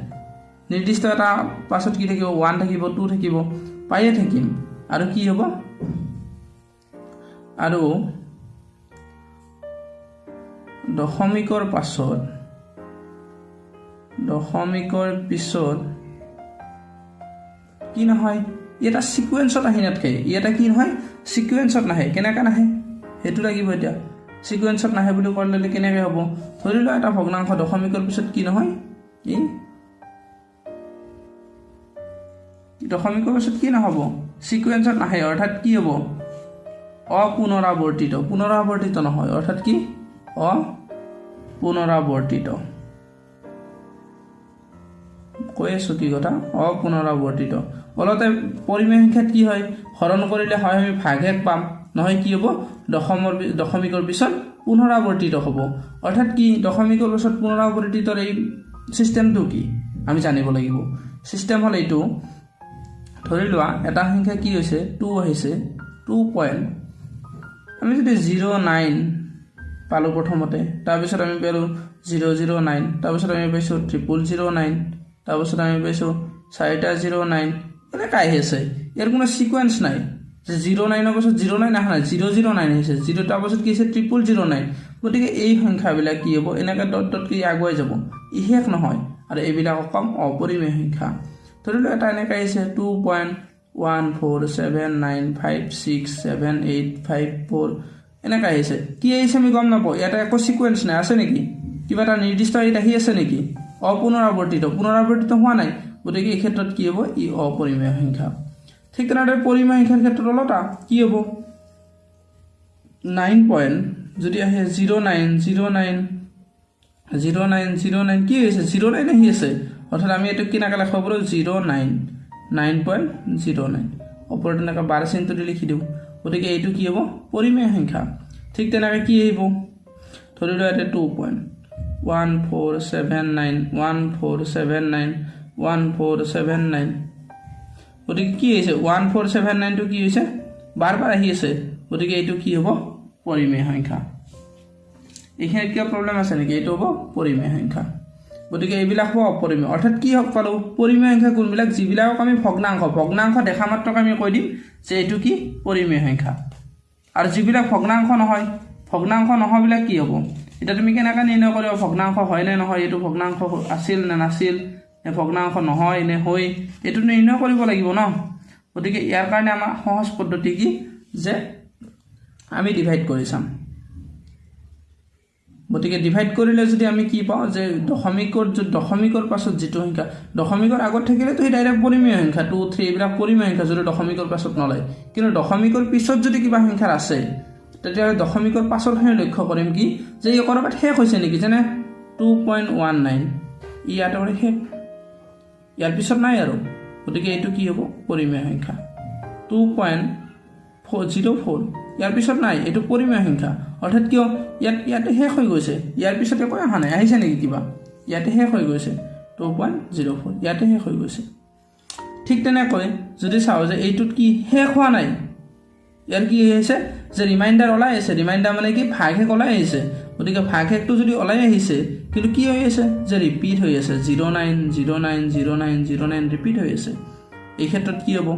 নিৰ্দিষ্ট এটা পাছত কি থাকিব? ওৱান থাকিব টু থাকিব। পায়ে থাকিম আৰু কি হ'ব? আৰু দশমিকৰ পাছত দশমিকৰ পিছত কি নহয়? ই এটা ছিকুৱেঞ্চত আহি নাথাকে ই এটা কি নহয় ছিকুৱেঞ্চত নাহে কেনেকৈ নাহে সেইটো লাগিব এতিয়া ছিকুৱেঞ্চত নাহে বুলি ক'লে কেনেকৈ হ'ব ধৰি লোৱা এটা ভগ্নাংশ দশমিকৰ পিছত কি নহয় ই দশমিকৰ পিছত কি নহ'ব ছিকুৱেঞ্চত নাহে অৰ্থাৎ কি হ'ব অপুনৰাৱৰ্তিত পুনৰাৱৰ্তিত নহয় অৰ্থাৎ কি অপুনৰাৱৰ্তিত কৈ আছোঁ কি কথা? অপুনৰাৱৰ্তিত পৰিমেয় সংখ্যাত কি হয়? হৰণ কৰিলে হয় আমি ভাগশেষ পাম। নহয় কি হ'ব? দশমৰ দশমিকৰ পিছত পুনৰাৱৰ্তিত হ'ব। অৰ্থাৎ কি? দশমিকৰ পিছত পুনৰাৱৰ্তিতৰ এই ছিষ্টেমটো কি? আমি জানিব লাগিব। ছিষ্টেম হ'ল এইটো ধৰি লোৱা এটা সংখ্যা কি হৈছে? টু আহিছে। Two point. আমি যদি জিৰ' নাইন পালোঁ প্ৰথমতে তাৰপিছত আমি পালোঁ জিৰ' জিৰ' নাইন তাৰপিছত আমি পাইছোঁ ট্ৰিপুল জিৰ' নাইন। তাৰপিছত আমি পাইছোঁ চাৰিটা জিৰ' নাইন। এনেকৈ আহি আছে। ইয়াৰ কোনো ছিকুৱেঞ্চ নাই। যে জিৰ' নাইনৰ পাছত জিৰ' নাইন অহা নাই জিৰ' জিৰ' নাইন আহিছে। জিৰ' তাৰপাছত কি হৈছে ট্ৰিপুল জিৰ' নাইন। গতিকে এই সংখ্যাবিলাক কি হ'ব? এনেকৈ ডট ডটকৈ আগুৱাই যাব। ই শেষ নহয়। আৰু এইবিলাকক কম অপৰিমেয় সংখ্যা। ধৰি লওক এটা এনেকৈ আহিছে two point one four seven nine five six seven eight five four এনেকৈ আহিছে। কি আহিছে আমি গম নাপাওঁ। ইয়াতে একো ছিকুৱেঞ্চ নাই। আছে নেকি? কিবা এটা নিৰ্দিষ্ট হেৰিত আহি আছে নেকি? অপুনৰাৱৰ্তিত পুনৰাৱৰ্তিত হোৱা নাই। গতিকে এই ক্ষেত্ৰত কি হ'ব? ই অপৰিমেয় সংখ্যা। ঠিক তেনেদৰে পৰিমেয় সংখ্যাৰ ক্ষেত্ৰত অলটা কি হ'ব? নাইন পইণ্ট যদি আহে zero' nine zero' nine zero' nine zero' nine কি হৈছে জিৰ' নাইন আহি আছে। অৰ্থাৎ আমি এইটো কেনেকৈ লিখিব পাৰোঁ? Zero' nine nine point zero' nine. ওপৰত এনেকৈ বাৰ চিনটো লিখি দিওঁ। গতিকে এইটো কি হ'ব? পৰিমেয় সংখ্যা। ঠিক তেনেকৈ কি আহিব? ধৰি লোৱা ইয়াতে two point one four seven nine one four seven nine one four seven nine গতিকে কি হৈছে? ওৱান ফ'ৰ ছেভেন নাইনটো কি হৈছে? বাৰ বাৰ আহি আছে। গতিকে এইটো কি হ'ব? পৰিমেয় সংখ্যা। এইখিনিত কিবা প্ৰব্লেম আছে নেকি? এইটো হ'ব পৰিমেয় সংখ্যা। গতিকে এইবিলাক হ'ব অপৰিমেয় অৰ্থাৎ কি হওক পালোঁ? পৰিমেয় সংখ্যা কোনবিলাক? যিবিলাকক আমি ভগ্নাংশ ভগ্নাংশ দেখা মাত্ৰক আমি কৈ দিম যে এইটো কি? পৰিমেয় সংখ্যা। আৰু যিবিলাক ভগ্নাংশ নহয় ভগ্নাংশ নহয়বিলাক কি হ'ব? এতিয়া তুমি কেনেকৈ নিৰ্ণয় কৰিবা ভগ্নাংশ হয় নে নহয় এইটো ভগ্নাংশ আছিল নে নাছিল নে ভগ্নাংশ নহয় নে হৈ এইটো নিৰ্ণয় কৰিব লাগিব ন? গতিকে ইয়াৰ কাৰণে আমাৰ সহজ পদ্ধতি কি? যে আমি ডিভাইড কৰি চাম। গতিকে ডিভাইড কৰিলে যদি আমি কি পাওঁ যে দশমিকৰ য- দশমিকৰ পাছত যিটো সংখ্যা দশমিকৰ আগত থাকিলেতো সেই ডাইৰেক্ট পৰিমেয় সংখ্যা টু থ্ৰী এইবিলাক পৰিমেয় সংখ্যা যদি দশমিকৰ পাছত নলয়। কিন্তু দশমিকৰ পিছত যদি কিবা সংখ্যাৰ আছে তেতিয়াহ'লে দশমিকৰ পাছৰখিনি লক্ষ্য কৰিম কি যে ই ক'ৰবাত শেষ হৈছে নেকি যেনে টু পইণ্ট ওৱান নাইন ই ইয়াতে শেষ। ইয়াৰ পিছত নাই আৰু। গতিকে এইটো কি হ'ব? পৰিমেয় সংখ্যা। Two point four zero' four ইয়াৰ পিছত নাই এইটো পৰিমেয় সংখ্যা। অৰ্থাৎ কিয়? ইয়াত ইয়াতে শেষ হৈ গৈছে। ইয়াৰ পিছত একো অহা নাই। আহিছে নেকি কিবা? ইয়াতে শেষ হৈ গৈছে। টু পইণ্ট জিৰ' ফ'ৰ ইয়াতে শেষ হৈ গৈছে। ঠিক তেনেকৈ যদি চাওঁ যে এইটোত কি শেষ হোৱা নাই ইয়াৰ কি হৈছে যে ৰিমাইণ্ডাৰ ওলাই আহিছে। ৰিমাইণ্ডাৰ মানে কি? ভাগশেষ ওলাই আহিছে। গতিকে ভাগশেষটো যদি ওলাই আহিছে কিন্তু কি হৈ আছে? যে ৰিপিট হৈ আছে। Zero' nine zero' nine zero' nine zero' nine repeat হৈ আছে। এই ক্ষেত্ৰত কি হ'ব?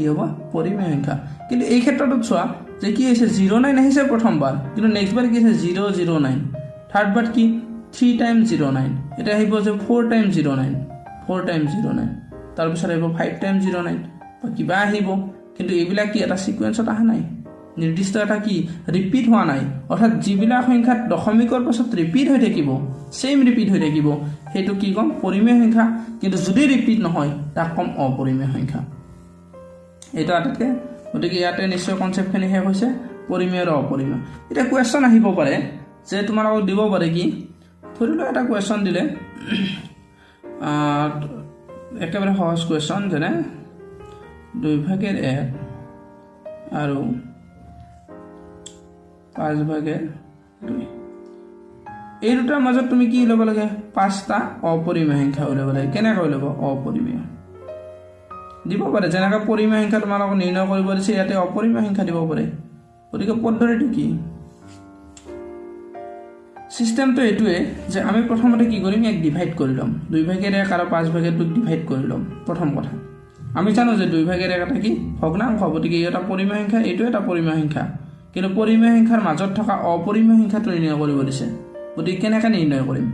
ই হ'ব পৰিমেয় সংখ্যা। কিন্তু এই ক্ষেত্ৰটোত চোৱা যে কি হৈছে জিৰ' নাইন আহিছে প্ৰথমবাৰ। কিন্তু নেক্সট বাৰ কি হৈছে জিৰ' জিৰ' নাইন থাৰ্ড বাৰ কি? থ্ৰী টাইম জিৰ' নাইন এতিয়া আহিব যে four time zero' nine four time zero' nine তাৰপিছত আহিব ফাইভ টাইম জিৰ' নাইন বা কিবা আহিব। কিন্তু এইবিলাক কি এটা ছিকুৱেঞ্চত অহা নাই? নিৰ্দিষ্ট এটা কি ৰিপিট হোৱা নাই? অৰ্থাৎ যিবিলাক সংখ্যাত দশমিকৰ পাছত ৰিপিট হৈ থাকিব ছেইম ৰিপিট হৈ থাকিব সেইটো কি ক'ম? পৰিমেয় সংখ্যা। কিন্তু যদি ৰিপিট নহয় তাক ক'ম অপৰিমেয় সংখ্যা। এইটো আটাইতকৈ গতিকে ইয়াতে নিশ্চয় কনচেপ্টখিনি শেষ হৈছে। পৰিমেয় আৰু অপৰিমেয়। এতিয়া কুৱেশ্যন আহিব পাৰে যে তোমালোকক দিব পাৰে কি? ধৰি লোৱা এটা কুৱেশ্যন দিলে একেবাৰে সহজ কুৱেশ্যন যেনে দুই ভাগেৰ এক আৰু পাঁচ ভাগেৰ দুই। এই দুটাৰ মাজত তুমি কি ল'ব লাগে? পাঁচটা অপৰিমেয় সংখ্যা উলিয়াব লাগে। কেনেকৈ উলিয়াব? অপৰিমেয় দিব পাৰে। যেনেকৈ পৰিমেয় সংখ্যা তোমালোকক নিৰ্ণয় কৰিব দিছে ইয়াতে অপৰিমেয় সংখ্যা দিব পাৰে। গতিকে পদ্ধতিটো কি? চিষ্টেমটো এইটোৱে যে আমি প্ৰথমতে কি কৰিম? ইয়াক ডিভাইড কৰি ল'ম। দুই ভাগেৰে এক আৰু পাঁচ ভাগেৰে দুইক ডিভাইড কৰি ল'ম। প্ৰথম কথা। আমি জানো যে দুই এক এটা কি? ভগ্নাংশ গতিকে এটা পৰিমেয় সংখ্যা এইটো এটা পৰিমেয় সংখ্যা। কিন্তু পৰিমেয় সংখ্যাৰ মাজত থকা অপৰিমেয় সংখ্যাটো নিৰ্ণয় কৰিব দিছে। গতিকে কেনেকৈ নিৰ্ণয় কৰিম?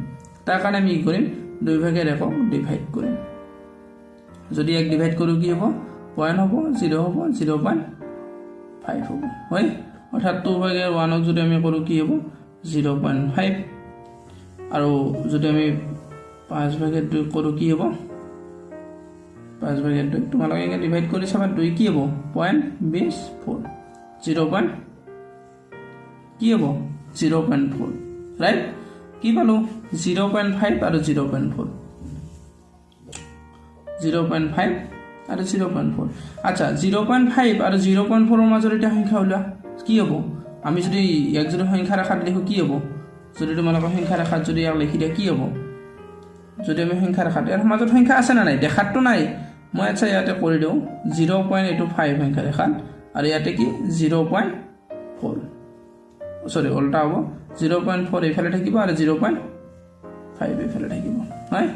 তাৰ কাৰণে আমি কি কৰিম? দুই ভাগেৰে একক ডিভাইড কৰিম। যদি এক ডিভাইড কৰোঁ কি হ'ব? পইণ্ট হ'ব জিৰ' হ'ব জিৰ' পইণ্ট ফাইভ হ'ব। হয়? অৰ্থাৎ টু ভাগে ওৱানক যদি আমি কৰোঁ কি হ'ব? জিৰ' পইণ্ট ফাইভ আৰু যদি আমি পাঁচ ভাগে দুই কৰোঁ কি হ'ব? পাঁচ ভাগে দুই তোমালোকে এনেকৈ ডিভাইড কৰি চাবা দুই কি হ'ব? পইণ্ট বিছ ফ'ৰ জিৰ' পইণ্ট কি হ'ব? জিৰ' পইণ্ট ফ'ৰ ৰাইট কি পালোঁ? জিৰ' পইণ্ট ফাইভ আৰু zero' point four zero' point five আৰু জিৰ' পইণ্ট ফ'ৰ আচ্ছা জিৰ' পইণ্ট ফাইভ আৰু জিৰ' পইণ্ট ফ'ৰৰ মাজত এতিয়া সংখ্যা ওলোৱা কি হ'ব? আমি যদি ইয়াক যদি সংখ্যা ৰেখাত লিখোঁ কি হ'ব? যদি তোমালোকৰ সংখ্যা ৰেখাত যদি ইয়াক লিখি দিয়া কি হ'ব? যদি আমি সংখ্যা ৰেখাত ইয়াৰ মাজত সংখ্যা আছে নে নাই? দেখাততো নাই। মই আচ্ছা ইয়াতে কৰি দিওঁ। জিৰ' পইণ্ট এইটো ফাইভ সংখ্যা ৰেখাত আৰু ইয়াতে কি? জিৰ' পইণ্ট ফ'ৰ চৰি ওল্টা হ'ব। জিৰ' পইণ্ট ফ'ৰ এইফালে থাকিব আৰু জিৰ' পইণ্ট ফাইভ এইফালে থাকিব। হয়?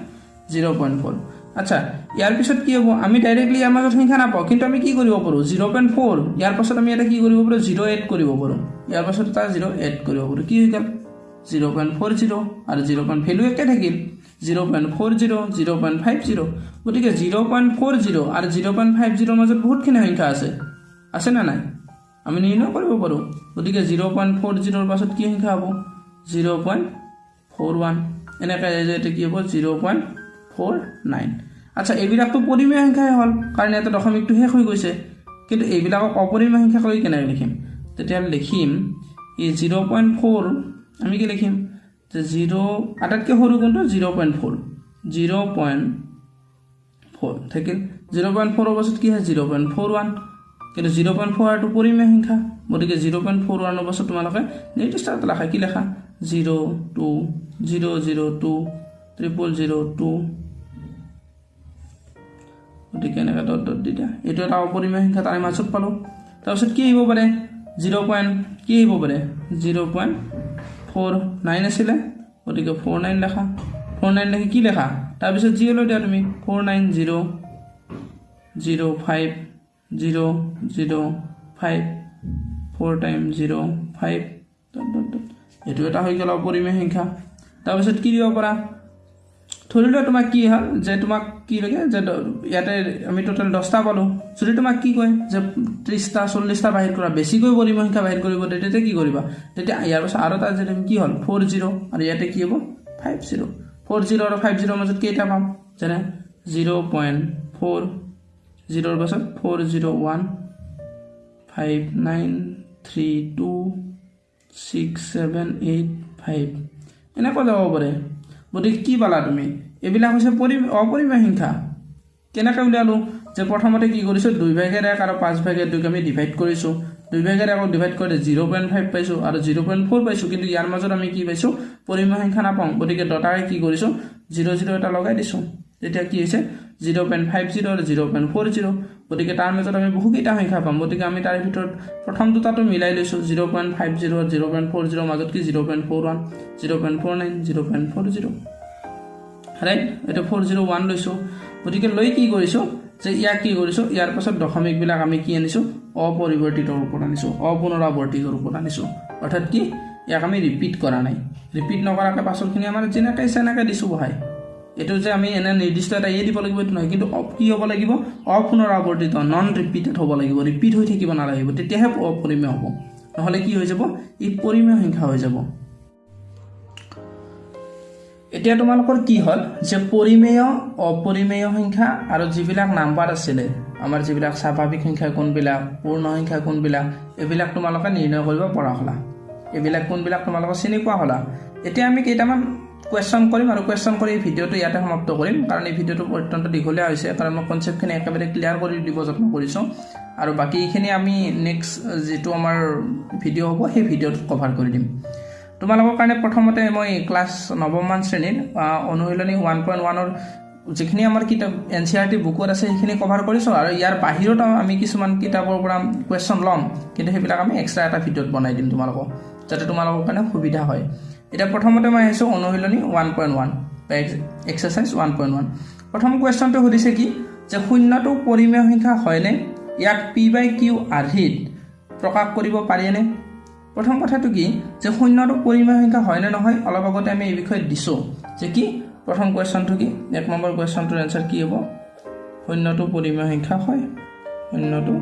জিৰ' পইণ্ট ফ'ৰ আচ্ছা ইয়াৰ পিছত কি হ'ব? আমি ডাইৰেক্টলি ইয়াৰ মাজত সংখ্যা নাপাওঁ কিন্তু আমি কি কৰিব পাৰোঁ? জিৰ' পইণ্ট ফ'ৰ ইয়াৰ পাছত আমি এটা কি কৰিব পাৰোঁ? জিৰ' এড কৰিব পাৰোঁ। ইয়াৰ পাছত এটা জিৰ' এড কৰিব পাৰোঁ। কি হৈ গ'ল? জিৰ' পইণ্ট ফ'ৰ জিৰ' আৰু জিৰ' পইণ্ট ভেলু একে থাকিল। Zero' point four zero' zero' point five zero' গতিকে জিৰ' পইণ্ট ফ'ৰ জিৰ' আৰু জিৰ' পইণ্ট ফাইভ জিৰ'ৰ মাজত বহুতখিনি সংখ্যা আছে। আছে নে নাই? আমি নিৰ্ণয় কৰিব পাৰোঁ। গতিকে জিৰ' পইণ্ট ফ'ৰ জিৰ'ৰ পাছত কি সংখ্যা হ'ব? জিৰ' পইণ্ট ফ'ৰ ওৱান এনেকৈ এতিয়া কি হ'ব? জিৰ' পইণ্ট ফ'ৰ নাইন আচ্ছা এইবিলাকতো পৰিমেয় সংখ্যাই হ'ল কাৰণ ইয়াতে দশমিকটো শেষ হৈ গৈছে। কিন্তু এইবিলাকক অপৰিমেয় সংখ্যা কৰি কেনেকৈ লিখিম? তেতিয়াহ'লে লিখিম এই জিৰ' পইণ্ট ফ'ৰ আমি কি লিখিম? যে জিৰ' আটাইতকৈ সৰু কোনটো? Zero' point four zero' point four থাকিল। জিৰ' পইণ্ট ফ'ৰৰ পাছত কি হয়? জিৰ' পইণ্ট ফ'ৰ ওৱান কিন্তু জিৰ' পইণ্ট ফ'ৰ আৰটো পৰিমেয় সংখ্যা। গতিকে জিৰ' পইণ্ট ফ'ৰ ওৱানৰ পাছত তোমালোকে নিৰ্দিষ্ট এটা লেখা কি লেখা? Zero' two zero' zero' two triple zero' two গতিকে এনেকৈ ডট ডট দি দিয়া। এইটো এটা অপৰিমেয় সংখ্যা তাৰে মাজত পালোঁ। তাৰপিছত কি আহিব পাৰে? জিৰ' পইণ্ট কি আহিব পাৰে? জিৰ' পইণ্ট ফ'ৰ নাইন আছিলে গতিকে ফ'ৰ নাইন লেখা ফ'ৰ নাইন লেখি কি লেখা তাৰপিছত জি লৈ দিয়া তুমি? Four nine zero' zero' five zero' zero' five four time zero' five এইটো এটা হৈ গ'ল অপৰিমেয় সংখ্যা। তাৰপিছত কি দিব পাৰা? ধৰি লোৱা তোমাক কি হ'ল? যে তোমাক কি লাগে? যে ইয়াতে আমি টোটেল দহটা পালোঁ। যদি তোমাক কি কয়? যে ত্ৰিছটা চল্লিছটা বাহিৰ কৰা বেছিকৈ পৰিমেয় সংখ্যা বাহিৰ কৰিব তেতিয়া কি কৰিবা? তেতিয়া ইয়াৰ পাছত আৰু এটা যদি কি হ'ল? ফ'ৰ জিৰ' আৰু ইয়াতে কি হ'ব? ফাইভ জিৰ' ফ'ৰ জিৰ' আৰু ফাইভ জিৰ'ৰ মাজত কেইটা পাম? যেনে জিৰ' পইণ্ট ফ'ৰ জিৰ'ৰ পাছত four zero' one five nine three two six seven eight five এনেকৈ যাব পাৰে। গতিকে কি পালা তুমি? এইবিলাক হৈছে পৰি অপৰিমেয় সংখ্যা কেনেকৈ উলিয়ালোঁ? যে প্ৰথমতে কি কৰিছোঁ দুই ভাগেৰে এক আৰু পাঁচ ভাগেৰে দুইক আমি ডিভাইড কৰিছোঁ। দুই ভাগেৰে আকৌ ডিভাইড কৰি জিৰ' পইণ্ট ফাইভ পাইছোঁ আৰু জিৰ' পইণ্ট ফ'ৰ পাইছোঁ। কিন্তু ইয়াৰ মাজত আমি কি পাইছোঁ? পৰিমেয় সংখ্যা নাপাওঁ। গতিকে দতাৰে কি কৰিছোঁ? জিৰ' জিৰ' এটা লগাই দিছোঁ। তেতিয়া কি হৈছে? জিৰ' পইণ্ট ফাইভ জিৰ' আৰু জিৰ' পইণ্ট ফ'ৰ জিৰ' গতিকে তাৰ মাজত আমি বহুকেইটা সংখ্যা পাম। গতিকে আমি তাৰে ভিতৰত প্ৰথম দুটাটো মিলাই লৈছোঁ। জিৰ' পইণ্ট ফাইভ জিৰ' আৰু জিৰ' পইণ্ট ফ'ৰ জিৰ' মাজত কি? Zero' point four one zero' point four nine zero' point four zero' right এইটো ফ'ৰ জিৰ' ওৱান লৈছোঁ। গতিকে লৈ কি কৰিছোঁ? যে ইয়াক কি কৰিছোঁ? ইয়াৰ পাছত দশমিকবিলাক আমি কি আনিছোঁ? অপৰিৱৰ্তিত ৰূপত আনিছোঁ। অপুনৰাৱৰ্তিত ৰূপত আনিছোঁ। অৰ্থাৎ কি? ইয়াক আমি ৰিপিট কৰা নাই। ৰিপিট নকৰাকৈ পাছৰখিনি আমাৰ যেনেকৈ ইচ্ছা এনেকৈ দিছোঁ বহাই। এইটো যে আমি এনে নিৰ্দিষ্ট এটা ইয়ে দিব লাগিব এইটো নহয়। কিন্তু কি হ'ব লাগিব? অপুনৰাৱৰ্তিত নন ৰিপিটেড হ'ব লাগিব। ৰিপিট হৈ থাকিব নালাগিব। তেতিয়াহে অপৰিমেয় হ'ব। নহ'লে কি হৈ যাব? ই পৰিমেয় সংখ্যা হৈ যাব। এতিয়া তোমালোকৰ কি হ'ল? যে পৰিমেয় অপৰিমেয় সংখ্যা আৰু যিবিলাক নাম্বাৰ আছিলে আমাৰ যিবিলাক স্বাভাৱিক সংখ্যা কোনবিলাক পূৰ্ণ সংখ্যা কোনবিলাক এইবিলাক তোমালোকে নিৰ্ণয় কৰিব পৰা হ'লা। এইবিলাক কোনবিলাক তোমালোকে চিনি পোৱা হ'লা? এতিয়া আমি কেইটামান কুৱেশ্যন কৰিম আৰু কুৱেশ্যন কৰি এই ভিডিঅ'টো ইয়াতে সমাপ্ত কৰিম কাৰণ এই ভিডিঅ'টো অত্যন্ত দীঘলীয়া হৈছে কাৰণ মই কনচেপ্টখিনি একেবাৰে ক্লিয়াৰ কৰি দিব যত্ন কৰিছোঁ। আৰু বাকীখিনি আমি নেক্সট যিটো আমাৰ ভিডিঅ' হ'ব সেই ভিডিঅ'টোত কভাৰ কৰি দিম। তোমালোকৰ কাৰণে প্ৰথমতে মই ক্লাছ নৱমমান শ্ৰেণীৰ অনুশীলনী ওৱান পইণ্ট ওৱানৰ যিখিনি আমাৰ কিতাপ এন চি আৰ টি বুকত আছে সেইখিনি কভাৰ কৰিছোঁ আৰু ইয়াৰ বাহিৰত আমি কিছুমান কিতাপৰ পৰা কুৱেশ্যন ল'ম। কিন্তু সেইবিলাক আমি এক্সট্ৰা এটা ভিডিঅ'ত বনাই দিম তোমালোকক যাতে তোমালোকৰ কাৰণে সুবিধা হয়। এতিয়া প্ৰথমতে মই আহিছোঁ অনুশীলনী one point one exercise one point one প্ৰথম কুৱেশ্যনটো সুধিছে কি যে শূন্যটো পৰিমেয় সংখ্যা হয়নে? ইয়াক পি বাই কিউ আৰ্হিত প্ৰকাশ কৰিব পাৰিনে প্ৰথম কথাটো কি যে শূন্যটো পৰিমেয় সংখ্যা হয়নে নহয় অলপ আগতে আমি এই বিষয়ে দিছোঁ। যে কি প্ৰথম কুৱেশ্যনটো কি এক নম্বৰ কুৱেশ্যনটোৰ এনচাৰ কি হ'ব? শূন্যটো পৰিমেয় সংখ্যা হয় শূন্যটো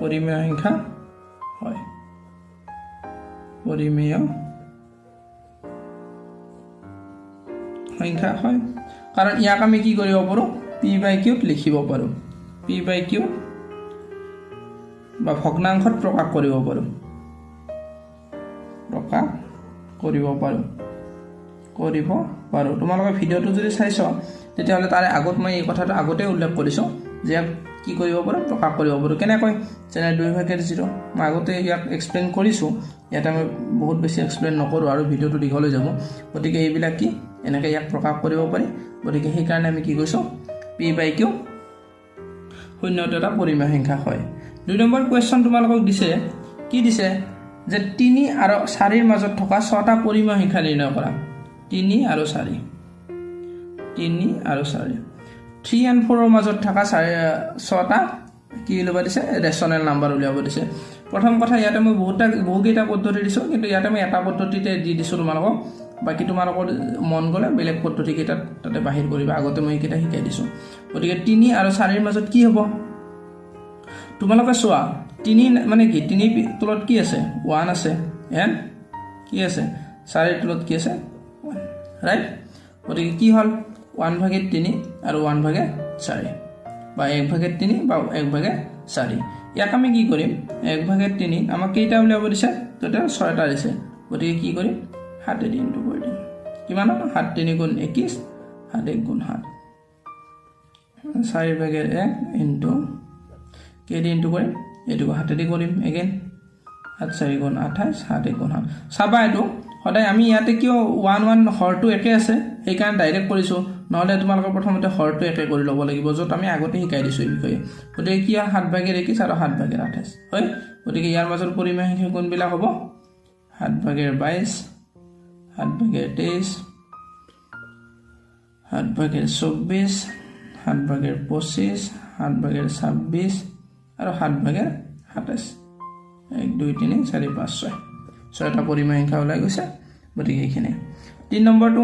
পৰিমেয় সংখ্যা হয়। পৰিমেয় সংখ্যা হয়। কাৰণ ইয়াক আমি কি কৰিব পাৰোঁ? পি বাই কিউত লিখিব পাৰোঁ। পি বাই কিউ বা ভগ্নাংশত প্ৰকাশ কৰিব পাৰোঁ। প্ৰকাশ কৰিব পাৰোঁ। কৰিব পাৰোঁ। তোমালোকে ভিডিঅ'টো যদি চাইছ তেতিয়াহ'লে তাৰে আগত মই এই কথাটো আগতে উল্লেখ কৰিছোঁ যে ইয়াক কি কৰিব পাৰোঁ প্ৰকাশ কৰিব পাৰোঁ। কেনেকৈ? যেনে দুই ভাগেৰ জিৰ' মই আগতে ইয়াক এক্সপ্লেইন কৰিছোঁ। ইয়াতে মই বহুত বেছি এক্সপ্লেইন নকৰোঁ আৰু ভিডিঅ'টো দীঘল যাব। গতিকে এইবিলাক কি? এনেকৈ ইয়াক প্ৰকাশ কৰিব পাৰি। গতিকে সেইকাৰণে আমি কি কৈছোঁ? পি বাই কিউ শূন্যটো এটা পৰিমেয় সংখ্যা হয়। দুই নম্বৰ কুৱেশ্যন তোমালোকক দিছে কি দিছে? যে তিনি আৰু চাৰিৰ মাজত থকা ছটা পৰিমেয় সংখ্যা নিৰ্ণয় কৰা। তিনি আৰু চাৰি। তিনি আৰু চাৰি। থ্ৰী এণ্ড ফ'ৰৰ মাজত থকা চাৰি ছটা কি উলিয়াব দিছে? ৰেচনেল নাম্বাৰ উলিয়াব দিছে। প্ৰথম কথা ইয়াতে মই বহুতা বহুকেইটা পদ্ধতি দিছোঁ কিন্তু ইয়াতে মই এটা পদ্ধতিতে দি দিছোঁ তোমালোকক। বাকী তোমালোকৰ মন গ'লে বেলেগ পদ্ধতিকেইটাত তাতে বাহিৰ কৰিবা। আগতে মই এইকেইটা শিকাই দিছোঁ। গতিকে তিনি আৰু চাৰিৰ মাজত কি হ'ব? তোমালোকে চোৱা তিনি মানে কি তিনি তলত কি আছে? ওৱান আছে এন কি আছে? চাৰিৰ তলত কি আছে? ওৱান ৰাইট গতিকে কি হ'ল? ওৱান ভাগে তিনি আৰু ওৱান ভাগে চাৰি বা এক ভাগে তিনি বা এক ভাগে চাৰি। ইয়াক আমি কি কৰিম? এক ভাগে তিনি আমাক কেইটা উলিয়াব দিছে? তেতিয়া ছয়টা দিছে। গতিকে কি কৰিম? সাতেদি ইনটু কৰি দিম কিমান হ'ল সাত তিনি গুণ একৈছ সাত এক গুণ সাত। চাৰি ভাগে এক ইনটু কেইদি ইনটু কৰিম? এইটোকো হাতেদি কৰিম এগেইন সাত চাৰি গুণ আঠাইছ সাত এক গুণ সাত। চাবা এইটো। সদায় আমি ইয়াতে কিয় ওৱান ওৱান হৰটো একে আছে? সেইকাৰণে ডাইৰেক্ট কৰিছোঁ। নহ'লে তোমালোকে প্ৰথমতে হৰটো একে কৰি ল'ব লাগিব য'ত আমি আগতে শিকাই দিছোঁ এই বিষয়ে। গতিকে কি হয় সাত ভাগেৰ একৈছ আৰু সাত ভাগেৰ আঠাইছ হয়? গতিকে ইয়াৰ মাজত পৰিমেয় সংখ্যা কোনবিলাক হ'ব। সাত ভাগেৰ বাইছ সাত ভাগেৰ তেইছ সাত ভাগেৰ চৌব্বিছ সাত ভাগেৰ পঁচিছ সাত ভাগেৰ ছাব্বিছ আৰু সাত ভাগেৰ সাতাইছ এক দুই তিনি চাৰি পাঁচ ছয়। ছয়টা পৰিমেয় সংখ্যা ওলাই গৈছে গতিকে এইখিনি তিনি নম্বৰটো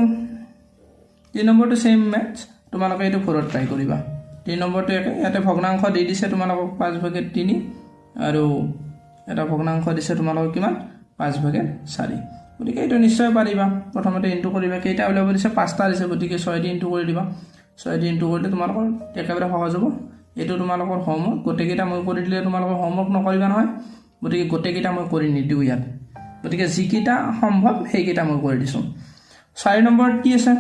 তিনি নম্বৰটো ছেইম মেথছ তোমালোকে এইটো ঘৰত ট্ৰাই কৰিবা। তিনি নম্বৰটো একে ইয়াতে ভগ্নাংশ দি দিছে তোমালোকক পাঁচ ভাগে তিনি আৰু এটা ভগ্নাংশ দিছে তোমালোকক কিমান? পাঁচ ভাগে চাৰি। গতিকে এইটো নিশ্চয় পাৰিবা। প্ৰথমতে ইনটু কৰিবা। কেইটা উলিয়াব দিছে? পাঁচটা দিছে। গতিকে ছয় দি ইনটু কৰি দিবা। ছয় দি ইনটু কৰিলে তোমালোকৰ একেবাৰে সহজ হ'ব। এইটো তোমালোকৰ হোমৱৰ্ক গোটেইকেইটা মই কৰি দিলে তোমালোকৰ হোমৱৰ্ক নকৰিবা নহয়। গতিকে গোটেইকেইটা মই কৰি নিদিওঁ ইয়াত। গতিকে যিকেইটা সম্ভৱ সেইকেইটা মই কৰি দিছোঁ। চাৰি নম্বৰত কি আছে?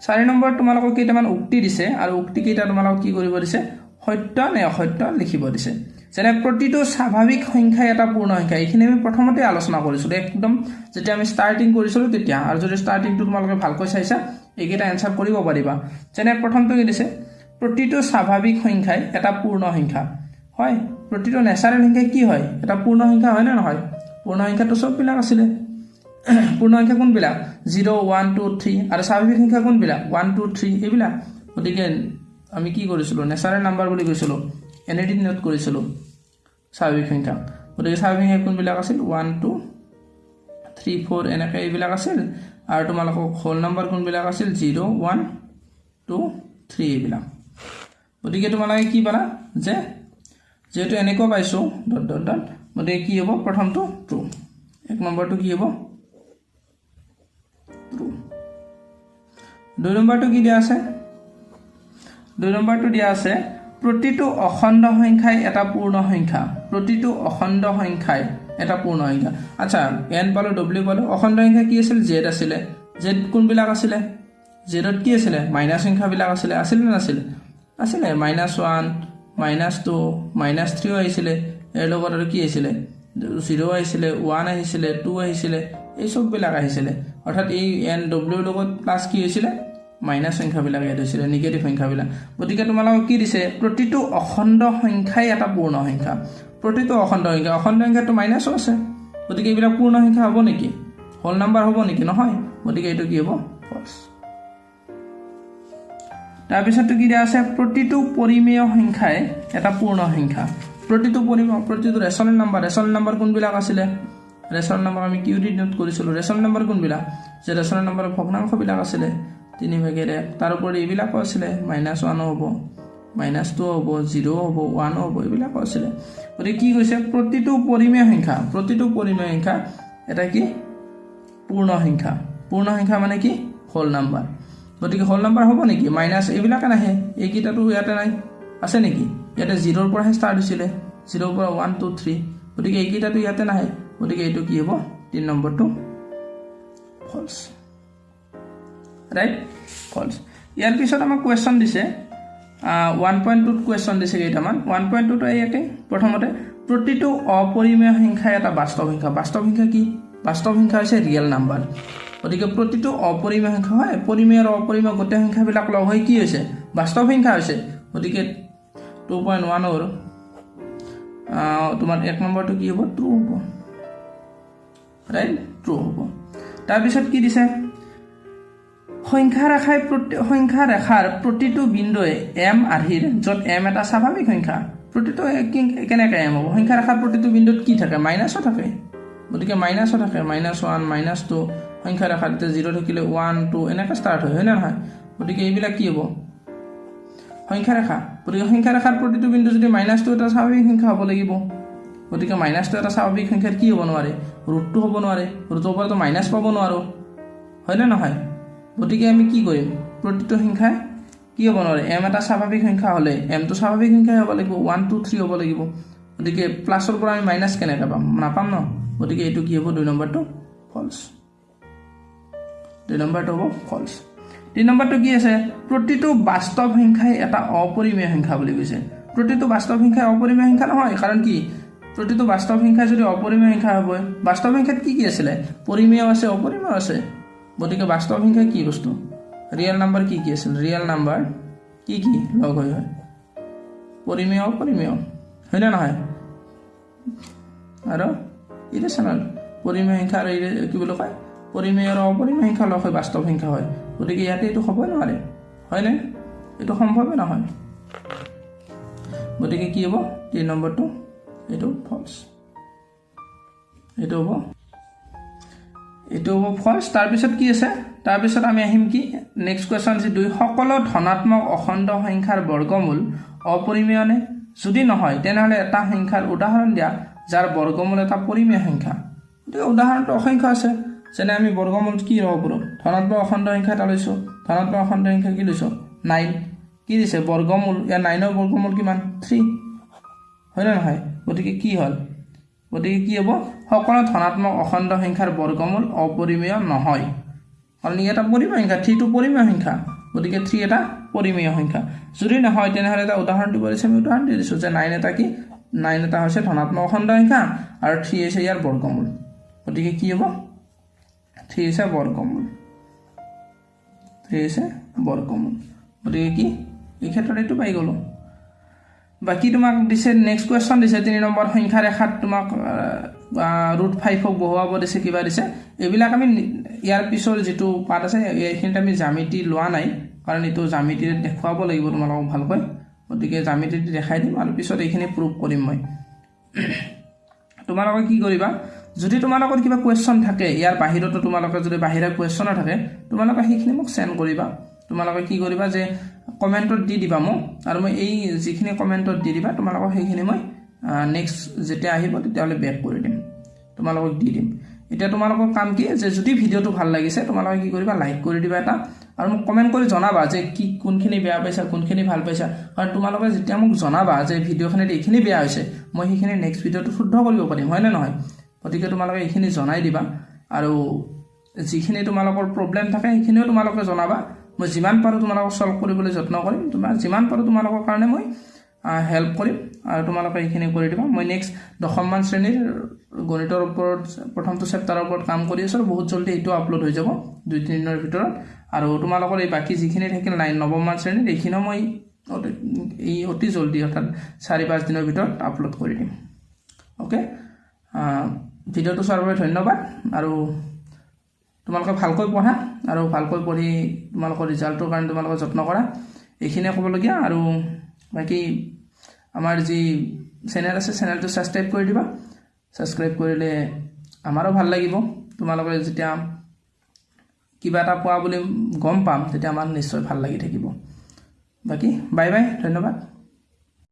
চাৰি নম্বৰত তোমালোকক কেইটামান উক্তি দিছে আৰু উক্তিকেইটা তোমালোকক কি কৰিব দিছে? সত্য নে অসত্য লিখিব দিছে। যেনে প্ৰতিটো স্বাভাৱিক সংখ্যাই এটা পূৰ্ণ সংখ্যা। এইখিনি আমি প্ৰথমতে আলোচনা কৰিছিলোঁ একদম যেতিয়া আমি ষ্টাৰ্টিং কৰিছিলোঁ তেতিয়া। আৰু যদি ষ্টাৰ্টিংটো তোমালোকে ভালকৈ চাইছা এইকেইটা এনচাৰ কৰিব পাৰিবা। যেনে প্ৰথমটো কি দিছে? প্ৰতিটো স্বাভাৱিক সংখ্যাই এটা পূৰ্ণ সংখ্যা। হয় প্ৰতিটো নেচাৰেল সংখ্যাই কি হয়? এটা পূৰ্ণ সংখ্যা হয় নে নহয়? পূৰ্ণ সংখ্যাটো চববিলাক আছিলে। (clears throat) পূৰ্ণ সংখ্যা কোনবিলাক? জিৰ' ওৱান টু থ্ৰী আৰু স্বাভাৱিক সংখ্যা কোনবিলাক? ওৱান টু থ্ৰী এইবিলাক। গতিকে আমি কি কৰিছিলোঁ? নেচাৰেল নাম্বাৰ বুলি কৈছিলোঁ। এন নোট কৰিছিলোঁ। স্বাভাৱিক সংখ্যা। গতিকে স্বাভাৱিক সংখ্যা কোনবিলাক আছিল? ওৱান টু থ্ৰী ফ'ৰ এনেকৈ এইবিলাক আছিল। আৰু তোমালোকক হোল নাম্বাৰ কোনবিলাক আছিল? জিৰ' ওৱান টু থ্ৰী এইবিলাক। গতিকে তোমালোকে কি পালা যে যিহেতু এনেকুৱা পাইছোঁ ডট ডট ডট গতিকে কি হ'ব? প্ৰথমটো ট্ৰু এক নম্বৰটো কি হ'ব? ট্ৰু দুই নম্বৰটো কি দিয়া আছে? দুই নম্বৰটো দিয়া আছে প্ৰতিটো অখণ্ড সংখ্যাই এটা পূৰ্ণ সংখ্যা। প্ৰতিটো অখণ্ড সংখ্যাই এটা পূৰ্ণ সংখ্যা। আচ্ছা এন পালোঁ ডব্লিউ পালোঁ অখণ্ড সংখ্যা কি আছিল? জেড আছিলে। জেড কোনবিলাক আছিলে? জেডত কি আছিলে? মাইনাছ সংখ্যাবিলাক আছিলে। আছিলে নাছিলে? আছিলে minus one minus two minus থ্ৰীও আহিছিলে ইয়াৰ লগত আৰু কি আহিছিলে? জিৰ' আহিছিলে ওৱান আহিছিলে টু আহিছিলে এই চববিলাক আহিছিলে। অৰ্থাৎ এই এন ডব্লিউৰ লগত প্লাছ কি হৈছিলে? মাইনাছ সংখ্যাবিলাক ইয়াত হৈছিলে নিগেটিভ সংখ্যাবিলাক। গতিকে তোমালোকক কি দিছে? প্ৰতিটো অখণ্ড সংখ্যাই এটা পূৰ্ণ সংখ্যা। প্ৰতিটো অখণ্ড সংখ্যা অখণ্ড সংখ্যাটো মাইনাছো আছে। গতিকে এইবিলাক পূৰ্ণ সংখ্যা হ'ব নেকি? হোল নাম্বাৰ হ'ব নেকি? নহয়। গতিকে এইটো কি হ'ব? ফল্ছ তাৰপিছতটো কি দিয়া আছে? প্ৰতিটো পৰিমেয় সংখ্যাই এটা পূৰ্ণ সংখ্যা। প্ৰতিটো পৰিমেয় প্ৰতিটো ৰেচনেল নাম্বাৰ ৰেচনেল নাম্বাৰ কোনবিলাক আছিলে? ৰেচনেল নাম্বাৰ আমি কিউ ডি নোট কৰিছিলোঁ। ৰেচনেল নাম্বাৰ কোনবিলাক? যে ৰেচনেল নাম্বাৰৰ ভগ্নাংশবিলাক আছিলে তিনি ভাগেৰে তাৰোপৰি এইবিলাকো আছিলে। মাইনাছ ওৱানো হ'ব মাইনাছ টু হ'ব জিৰ' হ'ব ওৱানো হ'ব এইবিলাকো আছিলে। গতিকে কি কৈছে প্ৰতিটো পৰিমেয় সংখ্যা প্ৰতিটো পৰিমেয় সংখ্যা এটা কি? পূৰ্ণ সংখ্যা। পূৰ্ণ সংখ্যা মানে কি? Whole number. গতিকে হোল নাম্বাৰ হ'ব নেকি? মাইনাছ এইবিলাকে নাহে। এইকেইটাতো ইয়াতে নাই। আছে নেকি? ইয়াতে জিৰ'ৰ পৰাহে ষ্টাৰ্ট হৈছিলে। জিৰ'ৰ পৰা ওৱান টু থ্ৰী গতিকে এইকেইটাতো ইয়াতে নাহে। গতিকে এইটো কি হ'ব? তিনি নম্বৰটো ফল্ছ ৰাইট ফল্ছ ইয়াৰ পিছত আমাক কুৱেশ্যন দিছে। ওৱান পইণ্ট টুত কুৱেশ্যন দিছে কেইটামান। ওৱান পইণ্ট টুত ইয়াতে প্ৰথমতে প্ৰতিটো অপৰিমেয় সংখ্যাই এটা বাস্তৱ সংখ্যা। বাস্তৱ সংখ্যা কি? বাস্তৱ সংখ্যা হৈছে ৰিয়েল নাম্বাৰ গতিকে প্ৰতিটো অপৰিমেয় সংখ্যা হয় পৰিমেয় আৰু অপৰিমেয় গোটেই সংখ্যাবিলাক লগ হৈ কি হৈছে? বাস্তৱ সংখ্যা হৈছে। গতিকে টু পইণ্ট ওৱানৰ তোমাৰ এক নম্বৰটো কি হ'ব? ট্ৰু হ'ব। ৰাইট ট্ৰু হ'ব। তাৰপিছত কি দিছে? সংখ্যা ৰেখাই সংখ্যা ৰেখাৰ প্ৰতিটো বিন্দুৱে এম আৰ্হিৰ য'ত এম এটা স্বাভাৱিক সংখ্যা। প্ৰতিটো কেনেকৈ এম হ'ব? সংখ্যা ৰেখাৰ প্ৰতিটো বিন্দুত কি থাকে? মাইনাছো থাকে। গতিকে মাইনাছো থাকে। মাইনাছ ওৱান মাইনাছ টু সংখ্যা ৰেখাত এতিয়া জিৰ' থাকিলে ওৱান টু এনেকৈ ষ্টাৰ্ট হয় হয়নে নহয়? গতিকে এইবিলাক কি হ'ব? সংখ্যা ৰেখা। গতিকে সংখ্যা ৰেখাৰ প্ৰতিটো বিন্দু যদি মাইনাছ টু এটা স্বাভাৱিক সংখ্যা হ'ব লাগিব। গতিকে মাইনাছটো এটা স্বাভাৱিক সংখ্যাত কি হ'ব নোৱাৰে? ৰুটটো হ'ব নোৱাৰে। ৰুটৰ পৰাতো মাইনাছ পাব নোৱাৰোঁ। হয়নে নহয়? গতিকে আমি কি কৰিম? প্ৰতিটো সংখ্যাই কি হ'ব নোৱাৰে? এম এটা স্বাভাৱিক সংখ্যা হ'লে এমটো স্বাভাৱিক সংখ্যাই হ'ব লাগিব ওৱান টু থ্ৰী হ'ব লাগিব। গতিকে প্লাছৰ পৰা আমি মাইনাছ কেনেকৈ পাম? নাপাম ন? গতিকে এইটো কি হ'ব? দুই নম্বৰটো ফল্ছ দুই নম্বৰটো হ'ব ফল্ছ তিনি নম্বৰটো কি আছে? প্ৰতিটো বাস্তৱ সংখ্যাই এটা অপৰিমেয় সংখ্যা বুলি কৈছে। প্ৰতিটো বাস্তৱ সংখ্যাই অপৰিমেয় সংখ্যা নহয় কাৰণ কি? প্ৰতিটো বাস্তৱ সংখ্যা যদি অপৰিমেয় সংখ্যা হ'ব বাস্তৱ সংখ্যাত কি কি আছিলে? পৰিমেয় আছে অপৰিমেয় আছে। গতিকে বাস্তৱ সংখ্যা কি বস্তু? ৰিয়েল নাম্বাৰ কি কি আছিল? ৰিয়েল নাম্বাৰ কি কি? লগ হৈ হয়। পৰিমেয় অপৰিমেয়। হয়নে নহয়? আৰু ইৰেচনেল পৰিমেয় সংখ্যা আৰু কি বুলি কয়? পৰিমেয় আৰু অপৰিমেয় সংখ্যা লগ হৈ বাস্তৱ সংখ্যা হয়। গতিকে ইয়াতে এইটো হ'বই নোৱাৰে। হয়নে? এইটো সম্ভৱেই নহয়। গতিকে কি হ'ব? তিনি নম্বৰটো এইটো ফল্ছ এইটো হ'ব। এইটো হ'ব ফল্ছ তাৰপিছত কি আছে? তাৰপিছত আমি আহিম কি? নেক্সট কুৱেশ্যন হৈছে দুই সকলো ধনাত্মক অখণ্ড সংখ্যাৰ বৰ্গমূল অপৰিমেয়নে যদি নহয় তেনেহ'লে এটা সংখ্যাৰ উদাহৰণ দিয়া যাৰ বৰ্গমূল এটা পৰিমেয় সংখ্যা। গতিকে উদাহৰণটো অসংখ্য আছে। যেনে আমি বৰ্গমূল কি ল'ব পাৰোঁ ধনাত্মক অখণ্ড সংখ্যা এটা লৈছোঁ। ধনাত্মক অখণ্ড সংখ্যা কি লৈছোঁ? নাইন। কি দিছে? বৰ্গমূল। ইয়াৰ নাইনৰ বৰ্গমূল কিমান? থ্ৰী। হয়নে নহয়? গতিকে কি হ'ল? গতিকে কি হ'ব? সকলো ধনাত্মক অখণ্ড সংখ্যাৰ বৰ্গমূল অপৰিমেয় নহয়। কাৰণ ই এটা পৰিমেয় সংখ্যা? থ্ৰীটো পৰিমেয় সংখ্যা। গতিকে থ্ৰী এটা পৰিমেয় সংখ্যা। যদি নহয় তেনেহ'লে এটা উদাহৰণ দিব দিছে আমি উদাহৰণ দি দিছোঁ যে নাইন এটা কি? নাইন এটা হৈছে ধনাত্মক অখণ্ড সংখ্যা। আৰু থ্ৰী হৈছে ইয়াৰ বৰ্গমূল। গতিকে কি হ'ব? থ্ৰী হৈছে বৰ্গমূল থ্ৰী হৈছে বৰ্গমূল গতিকে কি এই ক্ষেত্ৰত এইটো পাই গ'লোঁ বাকী তোমাক দিছে নেক্সট কুৱেশ্যন দিছে তিনি নম্বৰ সংখ্যা ৰেখাত তোমাক ৰুট ফাইভক বহুৱাব দিছে কিবা দিছে। এইবিলাক আমি ইয়াৰ পিছৰ যিটো পাৰ্ট আছে এইখিনিত আমি জামিতি লোৱা নাই। কাৰণ এইটো জামিতিৰে দেখুৱাব লাগিব তোমালোকক ভালকৈ। গতিকে জামিতিৰে দেখাই দিম আৰু পিছত এইখিনি প্ৰুভ কৰিম মই। (clears throat) তোমালোকে কি কৰিবা? যদি তোমালোকৰ কিবা কুৱেশ্যন থাকে ইয়াৰ বাহিৰতো তোমালোকে যদি বাহিৰা কুৱেশ্যনো থাকে তোমালোকে সেইখিনি মোক চেণ্ড কৰিবা। তোমালোকে কি কৰিবা যে কমেণ্টত দি দিবা মোক আৰু মই এই যিখিনি কমেণ্টত দি দিবা তোমালোকক সেইখিনি মই নেক্সট যেতিয়া আহিব তেতিয়াহ'লে বেক কৰি দিম। তোমালোকক দি দিম। এতিয়া তোমালোকৰ কাম কি যে যদি ভিডিঅ'টো ভাল লাগিছে তোমালোকে কি কৰিবা লাইক কৰি দিবা এটা আৰু মোক কমেণ্ট কৰি জনাবা যে কি কোনখিনি বেয়া পাইছা কোনখিনি ভাল পাইছা। কাৰণ তোমালোকে যেতিয়া মোক জনাবা যে ভিডিঅ'খিনিত এইখিনি বেয়া হৈছে মই সেইখিনি নেক্সট ভিডিঅ'টো শুদ্ধ কৰিব পাৰিম হয়নে নহয়? গতিকে তোমালোকে এইখিনি জনাই দিবা আৰু যিখিনি তোমালোকৰ প্ৰব্লেম থাকে সেইখিনিও তোমালোকে জনাবা। মই যিমান পাৰোঁ তোমালোকক ছল্ভ কৰিবলৈ যত্ন কৰিম। তোমাৰ যিমান পাৰোঁ তোমালোকৰ কাৰণে মই হেল্প কৰিম আৰু তোমালোকে এইখিনি কৰি দিবা। মই নেক্সট দশমমান শ্ৰেণীৰ গণিতৰ ওপৰত প্ৰথমটো চেপ্টাৰৰ ওপৰত কাম কৰি আছোঁ আৰু বহুত জলদি এইটো আপলোড হৈ যাব দুই তিনিদিনৰ ভিতৰত। আৰু তোমালোকৰ এই বাকী যিখিনি থাকিল নাইন নৱমমান শ্ৰেণীত এইখিনিও মই এই অতি জলদি অৰ্থাৎ চাৰি পাঁচ দিনৰ ভিতৰত আপলোড কৰি দিম। অ'কে ভিডিঅ'টো চোৱাৰ বাবে ধন্যবাদ। আৰু তোমালোকে ভালকৈ পঢ়া আৰু ভালকৈ পঢ়ি তোমালোকৰ ৰিজাল্টৰ কাৰণে তোমালোকে যত্ন কৰা। এইখিনিয়ে ক'বলগীয়া আৰু বাকী আমাৰ যি চেনেল আছে চেনেলটো ছাবস্ক্ৰাইব কৰি দিবা। ছাবস্ক্ৰাইব কৰিলে আমাৰো ভাল লাগিব। তোমালোকে যেতিয়া কিবা এটা পোৱা বুলি গম পাম তেতিয়া আমাৰ নিশ্চয় ভাল লাগি থাকিব। বাকী বাই বাই ধন্যবাদ।